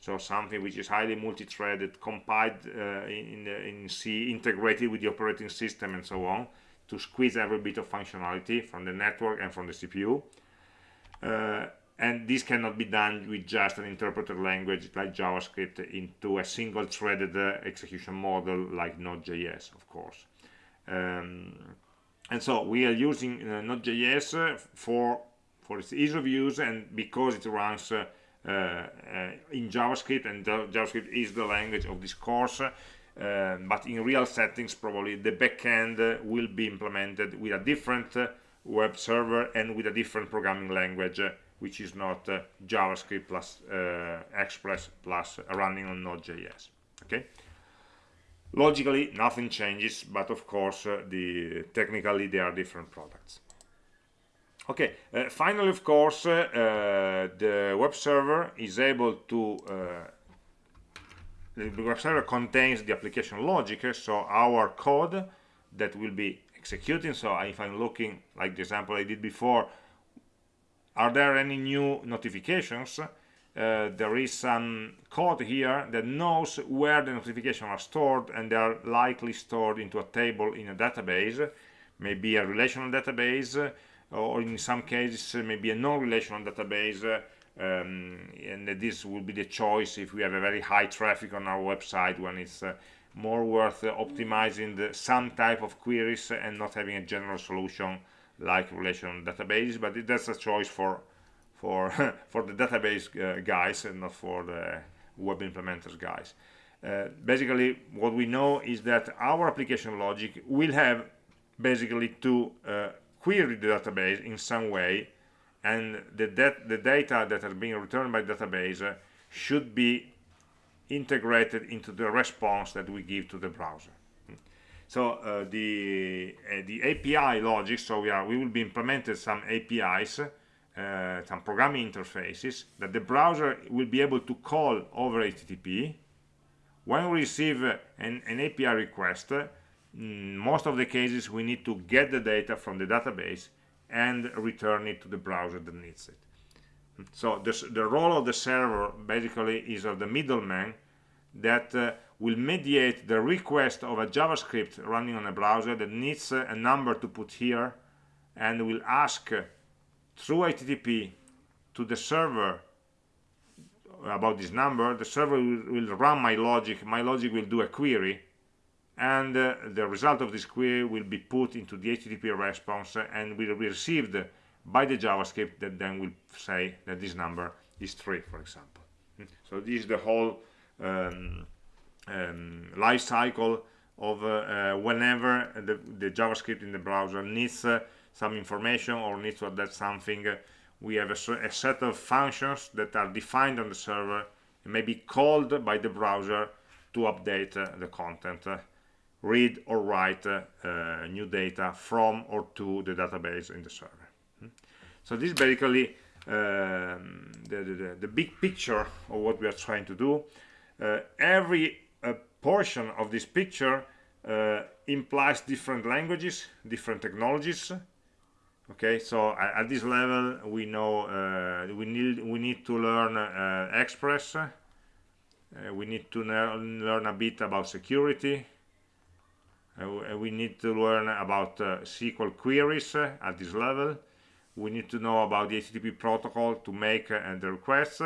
So something which is highly multi-threaded, compiled uh, in, in C, integrated with the operating system and so on, to squeeze every bit of functionality from the network and from the CPU. And this cannot be done with just an interpreter language like JavaScript into a single threaded uh, execution model like Node.js, of course. Um, and so we are using uh, Node.js uh, for for its ease of use and because it runs uh, uh, in JavaScript and JavaScript is the language of this course. Uh, but in real settings, probably the backend will be implemented with a different web server and with a different programming language which is not uh, JavaScript plus uh, Express plus running on Node.js. Okay. Logically, nothing changes, but of course, uh, the technically they are different products. Okay. Uh, finally, of course, uh, the web server is able to uh, the web server contains the application logic, so our code that will be executing. So if I'm looking like the example I did before, are there any new notifications? Uh, there is some code here that knows where the notifications are stored and they are likely stored into a table in a database maybe a relational database or in some cases maybe a non-relational database um, and this will be the choice if we have a very high traffic on our website when it's uh, more worth uh, optimizing the, some type of queries and not having a general solution like relational database but that's a choice for for for the database uh, guys and not for the web implementers guys. Uh, basically what we know is that our application logic will have basically to uh, query the database in some way and the, the data that are being returned by database should be integrated into the response that we give to the browser so uh, the uh, the API logic so we are we will be implemented some APIs uh, some programming interfaces that the browser will be able to call over HTTP when we receive an, an API request mm, most of the cases we need to get the data from the database and return it to the browser that needs it. So this, the role of the server basically is of the middleman that uh, will mediate the request of a JavaScript running on a browser that needs a number to put here and will ask through HTTP to the server about this number. The server will, will, run my logic. My logic will do a query and uh, the result of this query will be put into the HTTP response and will be received by the JavaScript that then will say that this number is 3, for example. Hmm? So this is the whole um, um, life cycle of uh, uh, whenever the, the, JavaScript in the browser needs uh, some information or needs to update something, uh, we have a, a, set of functions that are defined on the server and may be called by the browser to update uh, the content, uh, read or write new data from or to the database in the server. Hmm? So this is basically um, the, the, the big picture of what we are trying to do uh, every uh, portion of this picture uh, implies different languages different technologies. Okay so at, at this level we know uh, we need we need to learn uh, express. Uh, we need to learn a bit about security. We need to learn about SQL queries at this level. We need to know about the HTTP protocol to make the requests.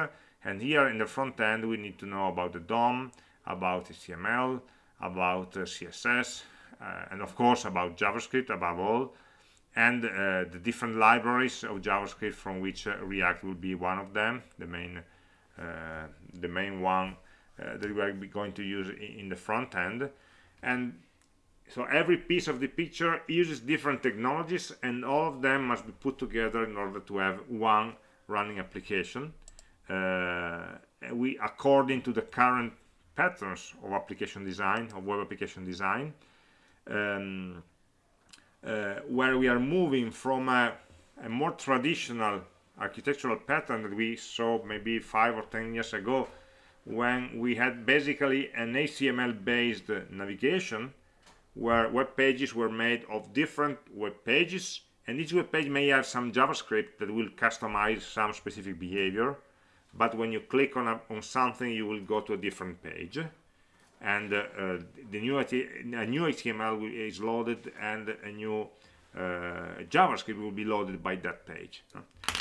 And here in the front end we need to know about the DOM about HTML about uh, CSS uh, and of course about JavaScript above all. And uh, the different libraries of JavaScript from which React will be one of them the main the main one that we are going to use in the front end. And so every piece of the picture uses different technologies and all of them must be put together in order to have one running application. Uh, we according to the current patterns of application design of web application design um, uh, where we are moving from a, a, more traditional architectural pattern that we saw maybe five or ten years ago when we had basically an HTML based navigation where web pages were made of different web pages and each web page may have some JavaScript that will customize some specific behavior but when you click on, a, on something you will go to a different page and uh, the new a new HTML is loaded and a new uh, JavaScript will be loaded by that page.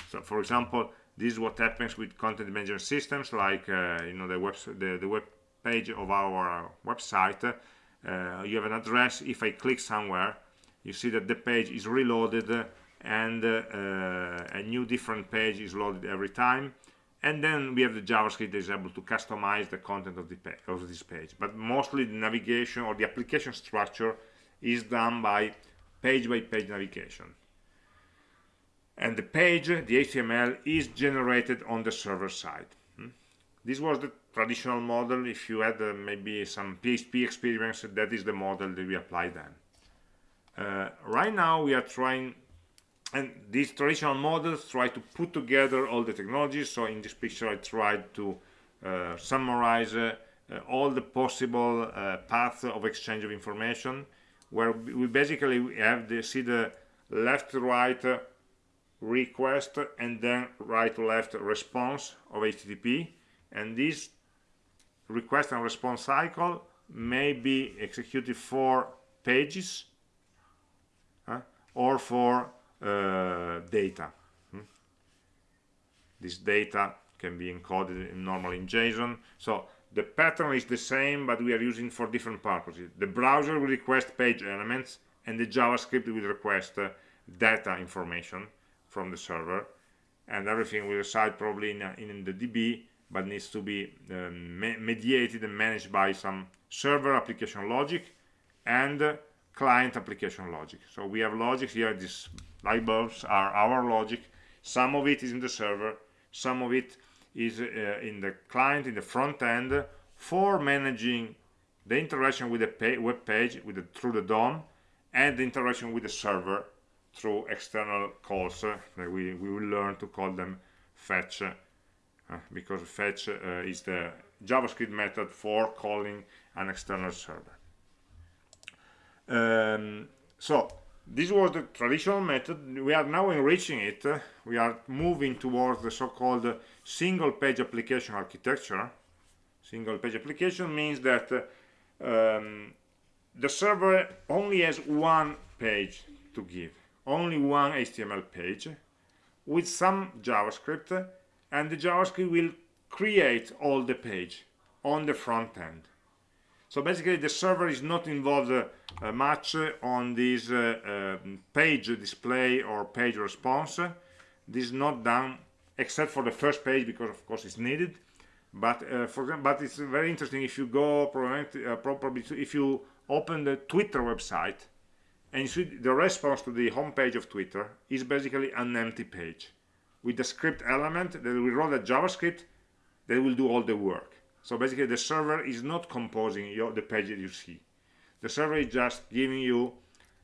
So, for example, this is what happens with content management systems, like uh, you know the web the, the web page of our website. Uh, you have an address. If I click somewhere, you see that the page is reloaded and uh, a new different page is loaded every time and then we have the JavaScript that is able to customize the content of, the of this page. But mostly the navigation or the application structure is done by page-by-page -page navigation. And the page, the HTML, is generated on the server side. Hmm? This was the traditional model. If you had uh, maybe some PHP experience, that is the model that we apply then. Uh, right now, we are trying and these traditional models try to put together all the technologies. So in this picture I tried to uh, summarize uh, uh, all the possible uh, paths of exchange of information where we basically have the see the left to right request and then right to left response of HTTP and this request and response cycle may be executed for pages uh, or for data. Hmm? This data can be encoded in normally in JSON. So the pattern is the same, but we are using for different purposes. The browser will request page elements, and the JavaScript will request uh, data information from the server, and everything will reside probably in, uh, in the DB, but needs to be um, mediated and managed by some server application logic and uh, client application logic. So we have logic here, these light bulbs are our logic. Some of it is in the server, some of it is uh, in the client in the front end for managing the interaction with the pa web page with the, through the DOM and the interaction with the server through external calls uh, that we, we will learn to call them fetch uh, because fetch uh, is the JavaScript method for calling an external server. Um, so this was the traditional method. We are now enriching it. We are moving towards the so-called single page application architecture. Single page application means that um, the server only has one page to give, only one HTML page with some JavaScript and the JavaScript will create all the page on the front end. So basically the server is not involved uh, much on this uh, um, page display or page response. This is not done except for the first page because of course it's needed. But uh, for but it's very interesting if you go probably, uh, if you open the Twitter website and the response to the home page of Twitter is basically an empty page with the script element that will run a JavaScript that will do all the work. So basically the server is not composing your, the page that you see. The server is just giving you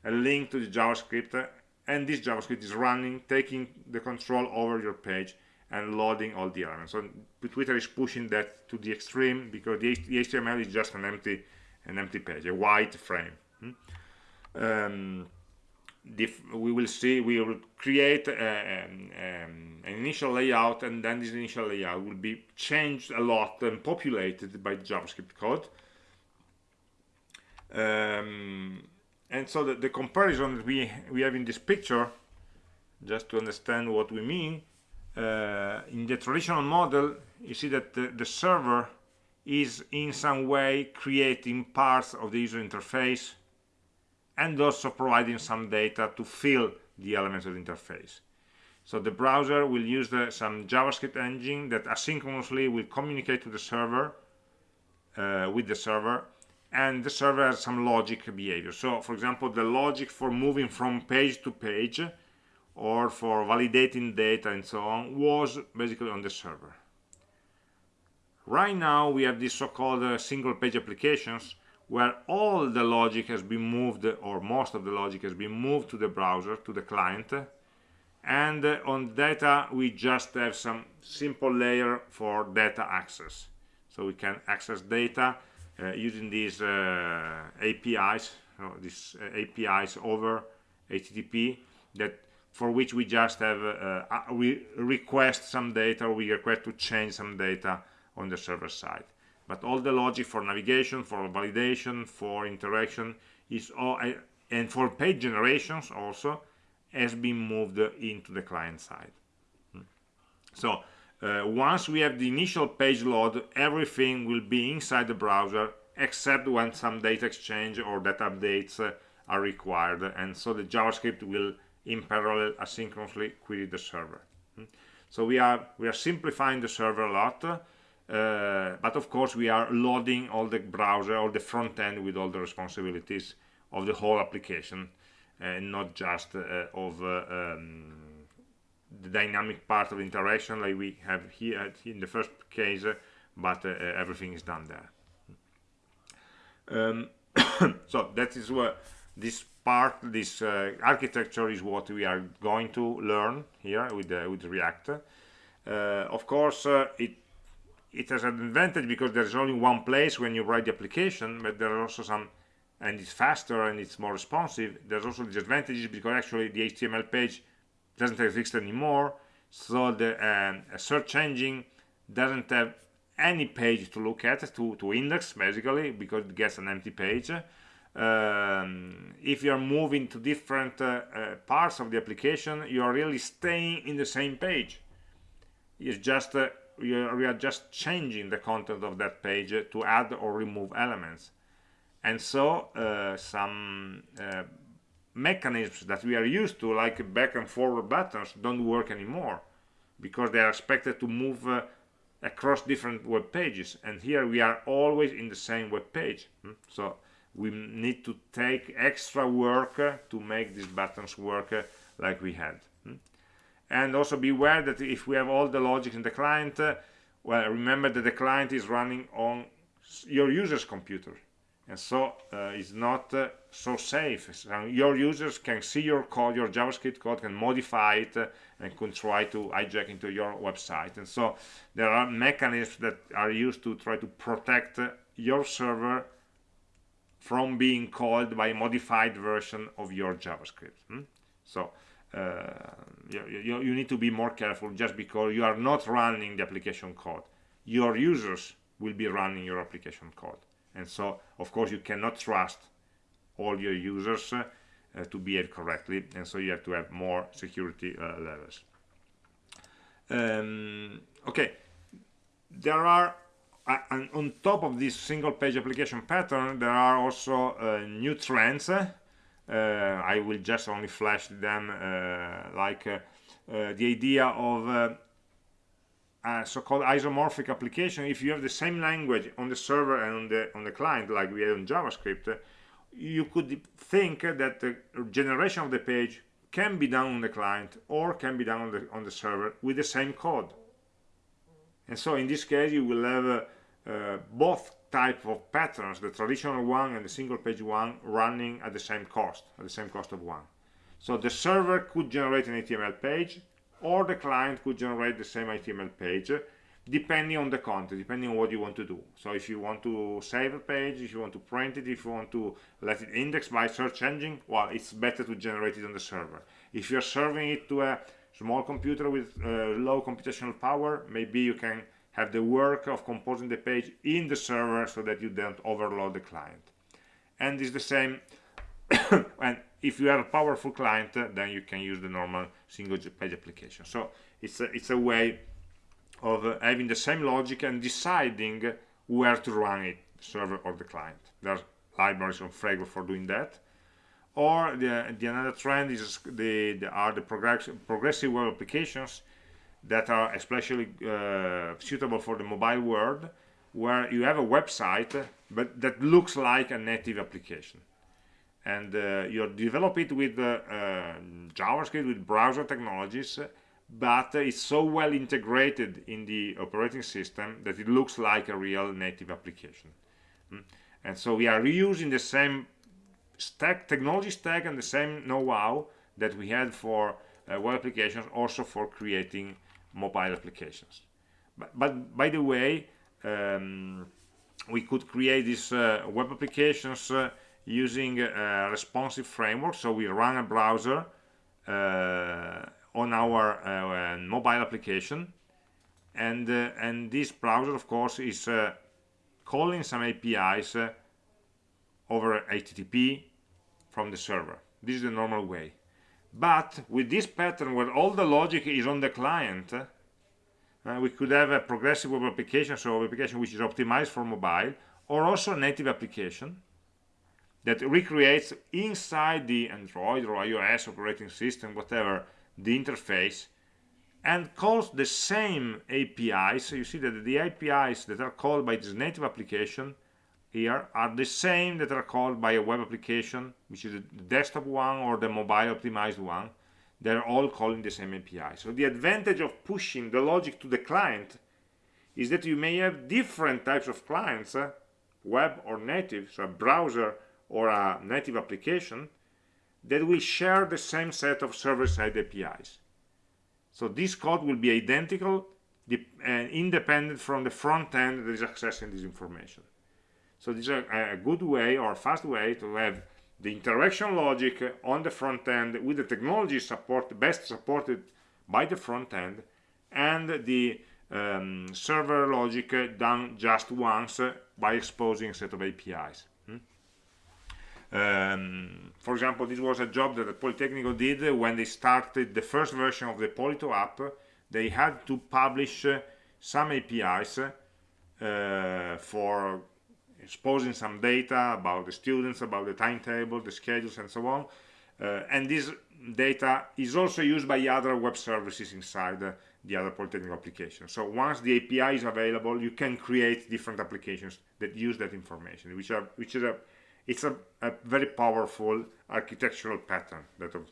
a link to the JavaScript and this JavaScript is running, taking the control over your page and loading all the elements. So Twitter is pushing that to the extreme because the, HTML is just an empty, an empty page, a white frame. Hmm? Um, we will see we will create a, um, um, an initial layout and then this initial layout will be changed a lot and populated by JavaScript code. Um, and so the, the, comparison that we we have in this picture just to understand what we mean uh, in the traditional model you see that the, the server is in some way creating parts of the user interface and also providing some data to fill the elements of the interface. So the browser will use the, some JavaScript engine that asynchronously will communicate to the server, uh, with the server, and the server has some logic behavior. So, for example, the logic for moving from page to page or for validating data and so on was basically on the server. Right now, we have these so-called uh, single page applications where all the logic has been moved or most of the logic has been moved to the browser to the client and uh, on data we just have some simple layer for data access. So we can access data uh, using these uh, APIs these uh, APIs over HTTP that for which we just have uh, uh, we request some data or we request to change some data on the server side but all the logic for navigation for validation for interaction is all and for page generations also has been moved into the client side hmm. so uh, once we have the initial page load everything will be inside the browser except when some data exchange or data updates uh, are required and so the javascript will in parallel asynchronously query the server hmm. so we are we are simplifying the server a lot uh, but of course we are loading all the browser all the front end with all the responsibilities of the whole application and not just uh, of uh, um, the dynamic part of interaction like we have here in the first case but everything is done there. Um, so that is what this part this uh, architecture is what we are going to learn here with uh, with react. Uh, of course it it has an advantage because there's only one place when you write the application but there are also some and it's faster and it's more responsive. There's also disadvantages because actually the html page doesn't exist anymore. So the um, search engine doesn't have any page to look at to to index basically because it gets an empty page. Um, if you're moving to different uh, uh, parts of the application you are really staying in the same page. It's just uh, we are, just changing the content of that page to add or remove elements. And so uh, some uh, mechanisms that we are used to like back and forward buttons don't work anymore because they are expected to move uh, across different web pages. And here we are always in the same web page. Hmm? so we need to take extra work to make these buttons work like we had and also beware that if we have all the logic in the client uh, well remember that the client is running on your user's computer. And so uh, it's not uh, so safe. So your users can see your code your javascript code can modify it uh, and can try to hijack into your website. And so there are mechanisms that are used to try to protect uh, your server from being called by a modified version of your javascript. Hmm? so uh, you, you, you need to be more careful just because you are not running the application code. Your users will be running your application code. And so of course you cannot trust all your users uh, to behave correctly. And so you have to have more security uh, levels. Um, okay. There are uh, on top of this single page application pattern there are also uh, new trends. uh, I will just only flash them uh, like the idea of so-called isomorphic application. If you have the same language on the server and on the on the client like we have in javascript you could think that the generation of the page can be done on the client or can be done on the on the server with the same code. And so in this case you will have uh, uh, both type of patterns the traditional one and the single page one running at the same cost at the same cost of one so the server could generate an HTML page or the client could generate the same HTML page depending on the content, depending on what you want to do. So if you want to save a page, if you want to print it, if you want to let it index by search engine, well, it's better to generate it on the server. If you're serving it to a small computer with uh, low computational power, maybe you can have the work of composing the page in the server so that you don't overload the client. And it's the same, and if you have a powerful client then you can use the normal single page application. So it's a, it's a way of uh, having the same logic and deciding where to run it server or the client. There are libraries on Frago for doing that. Or the, the another trend is the, the are the progress, progressive web applications that are especially uh, suitable for the mobile world where you have a website but that looks like a native application and uh, you develop it with uh, uh, JavaScript with browser technologies but it's so well integrated in the operating system that it looks like a real native application mm. and so we are reusing the same stack technology stack and the same know-how that we had for uh, web applications also for creating mobile applications. But, but by the way um, we could create these uh, web applications uh, using a responsive framework so we run a browser uh, on our uh, mobile application. And uh, and this browser of course is uh, calling some APIs uh, over HTTP from the server. This is the normal way but with this pattern where all the logic is on the client uh, we could have a progressive web application so application which is optimized for mobile or also a native application that recreates inside the Android or iOS operating system, whatever, the interface and calls the same APIs. So you see that the APIs that are called by this native application here are the same that are called by a web application, which is the desktop one or the mobile optimized one. They're all calling the same API. So the advantage of pushing the logic to the client is that you may have different types of clients, uh, web or native, so a browser or a native application that will share the same set of server-side APIs. So this code will be identical and independent from the front end that is accessing this information. So this is a, a good way or fast way to have the interaction logic on the front end with the technology support best supported by the front end and the um, server logic done just once by exposing a set of APIs. Um, for example, this was a job that the Politecnico did when they started the first version of the Polito app. They had to publish some APIs uh, for exposing some data about the students, about the timetable, the schedules, and so on. Uh, and this data is also used by other web services inside the other Polytechnic application. So once the API is available, you can create different applications that use that information, which are which is a it's a, a very powerful architectural pattern that of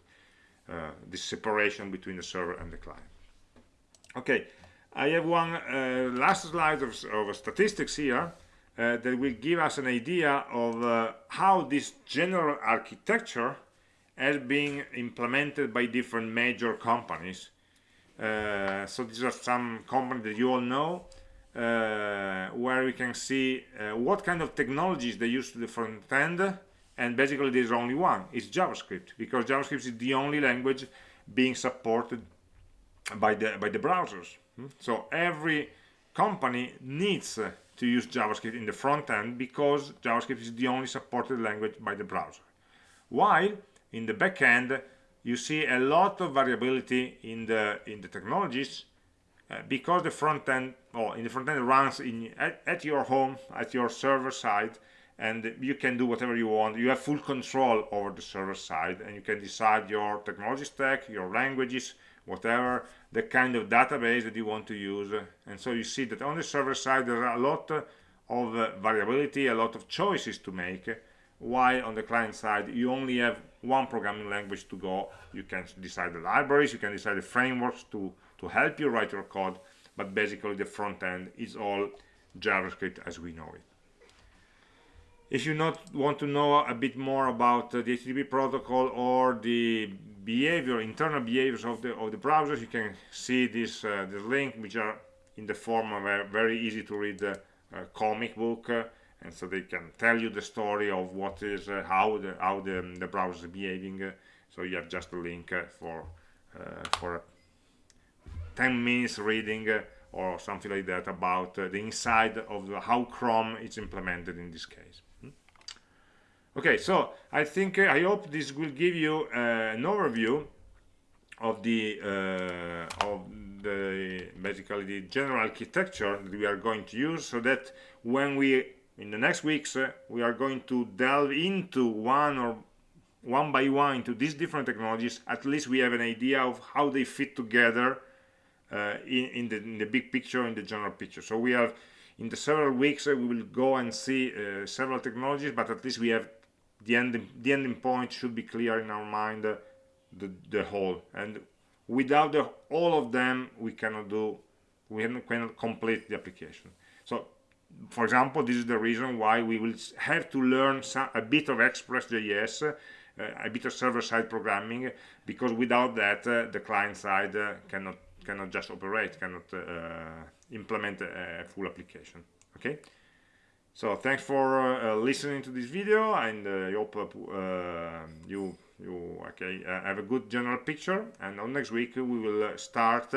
uh, this separation between the server and the client okay I have one uh, last slide of, of statistics here uh, that will give us an idea of uh, how this general architecture has been implemented by different major companies. Uh, so these are some companies that you all know, uh, where we can see uh, what kind of technologies they use to the front end, and basically there's only one, it's JavaScript, because JavaScript is the only language being supported by the by the browsers. Hmm? So every company needs uh, to use JavaScript in the front end because JavaScript is the only supported language by the browser. While in the back end, you see a lot of variability in the in the technologies uh, because the front end, or in the front end runs in at, at your home, at your server side, and you can do whatever you want. You have full control over the server side, and you can decide your technology stack, your languages, whatever the kind of database that you want to use. And so you see that on the server side there are a lot of uh, variability a lot of choices to make while on the client side you only have one programming language to go. You can decide the libraries you can decide the frameworks to to help you write your code but basically the front end is all javascript as we know it if you not want to know a bit more about uh, the HTTP protocol or the behavior, internal behaviors of the of the browsers, you can see this uh, this link, which are in the form of a very easy to read uh, comic book, uh, and so they can tell you the story of what is uh, how the how the the browser is behaving. Uh, so you have just a link for for 10 minutes reading or something like that about the inside of the, how Chrome is implemented in this case okay so i think uh, i hope this will give you uh, an overview of the uh, of the basically the general architecture that we are going to use so that when we in the next weeks uh, we are going to delve into one or one by one into these different technologies at least we have an idea of how they fit together uh, in, in, the, in the big picture in the general picture. So we have in the several weeks uh, we will go and see several technologies but at least we have the ending the ending point should be clear in our mind the the whole. And without the all of them we cannot do we cannot complete the application. So for example this is the reason why we will have to learn some, a bit of express.js uh, a bit of server-side programming because without that uh, the client side uh, cannot cannot just operate cannot uh, implement a full application. Okay so thanks for uh, listening to this video and uh, I hope uh, you you okay have a good general picture and on next week we will start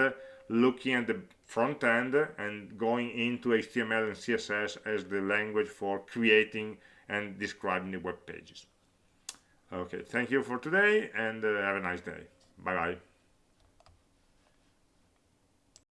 looking at the front end and going into HTML and CSS as the language for creating and describing the web pages. Okay, thank you for today and uh, have a nice day. Bye bye.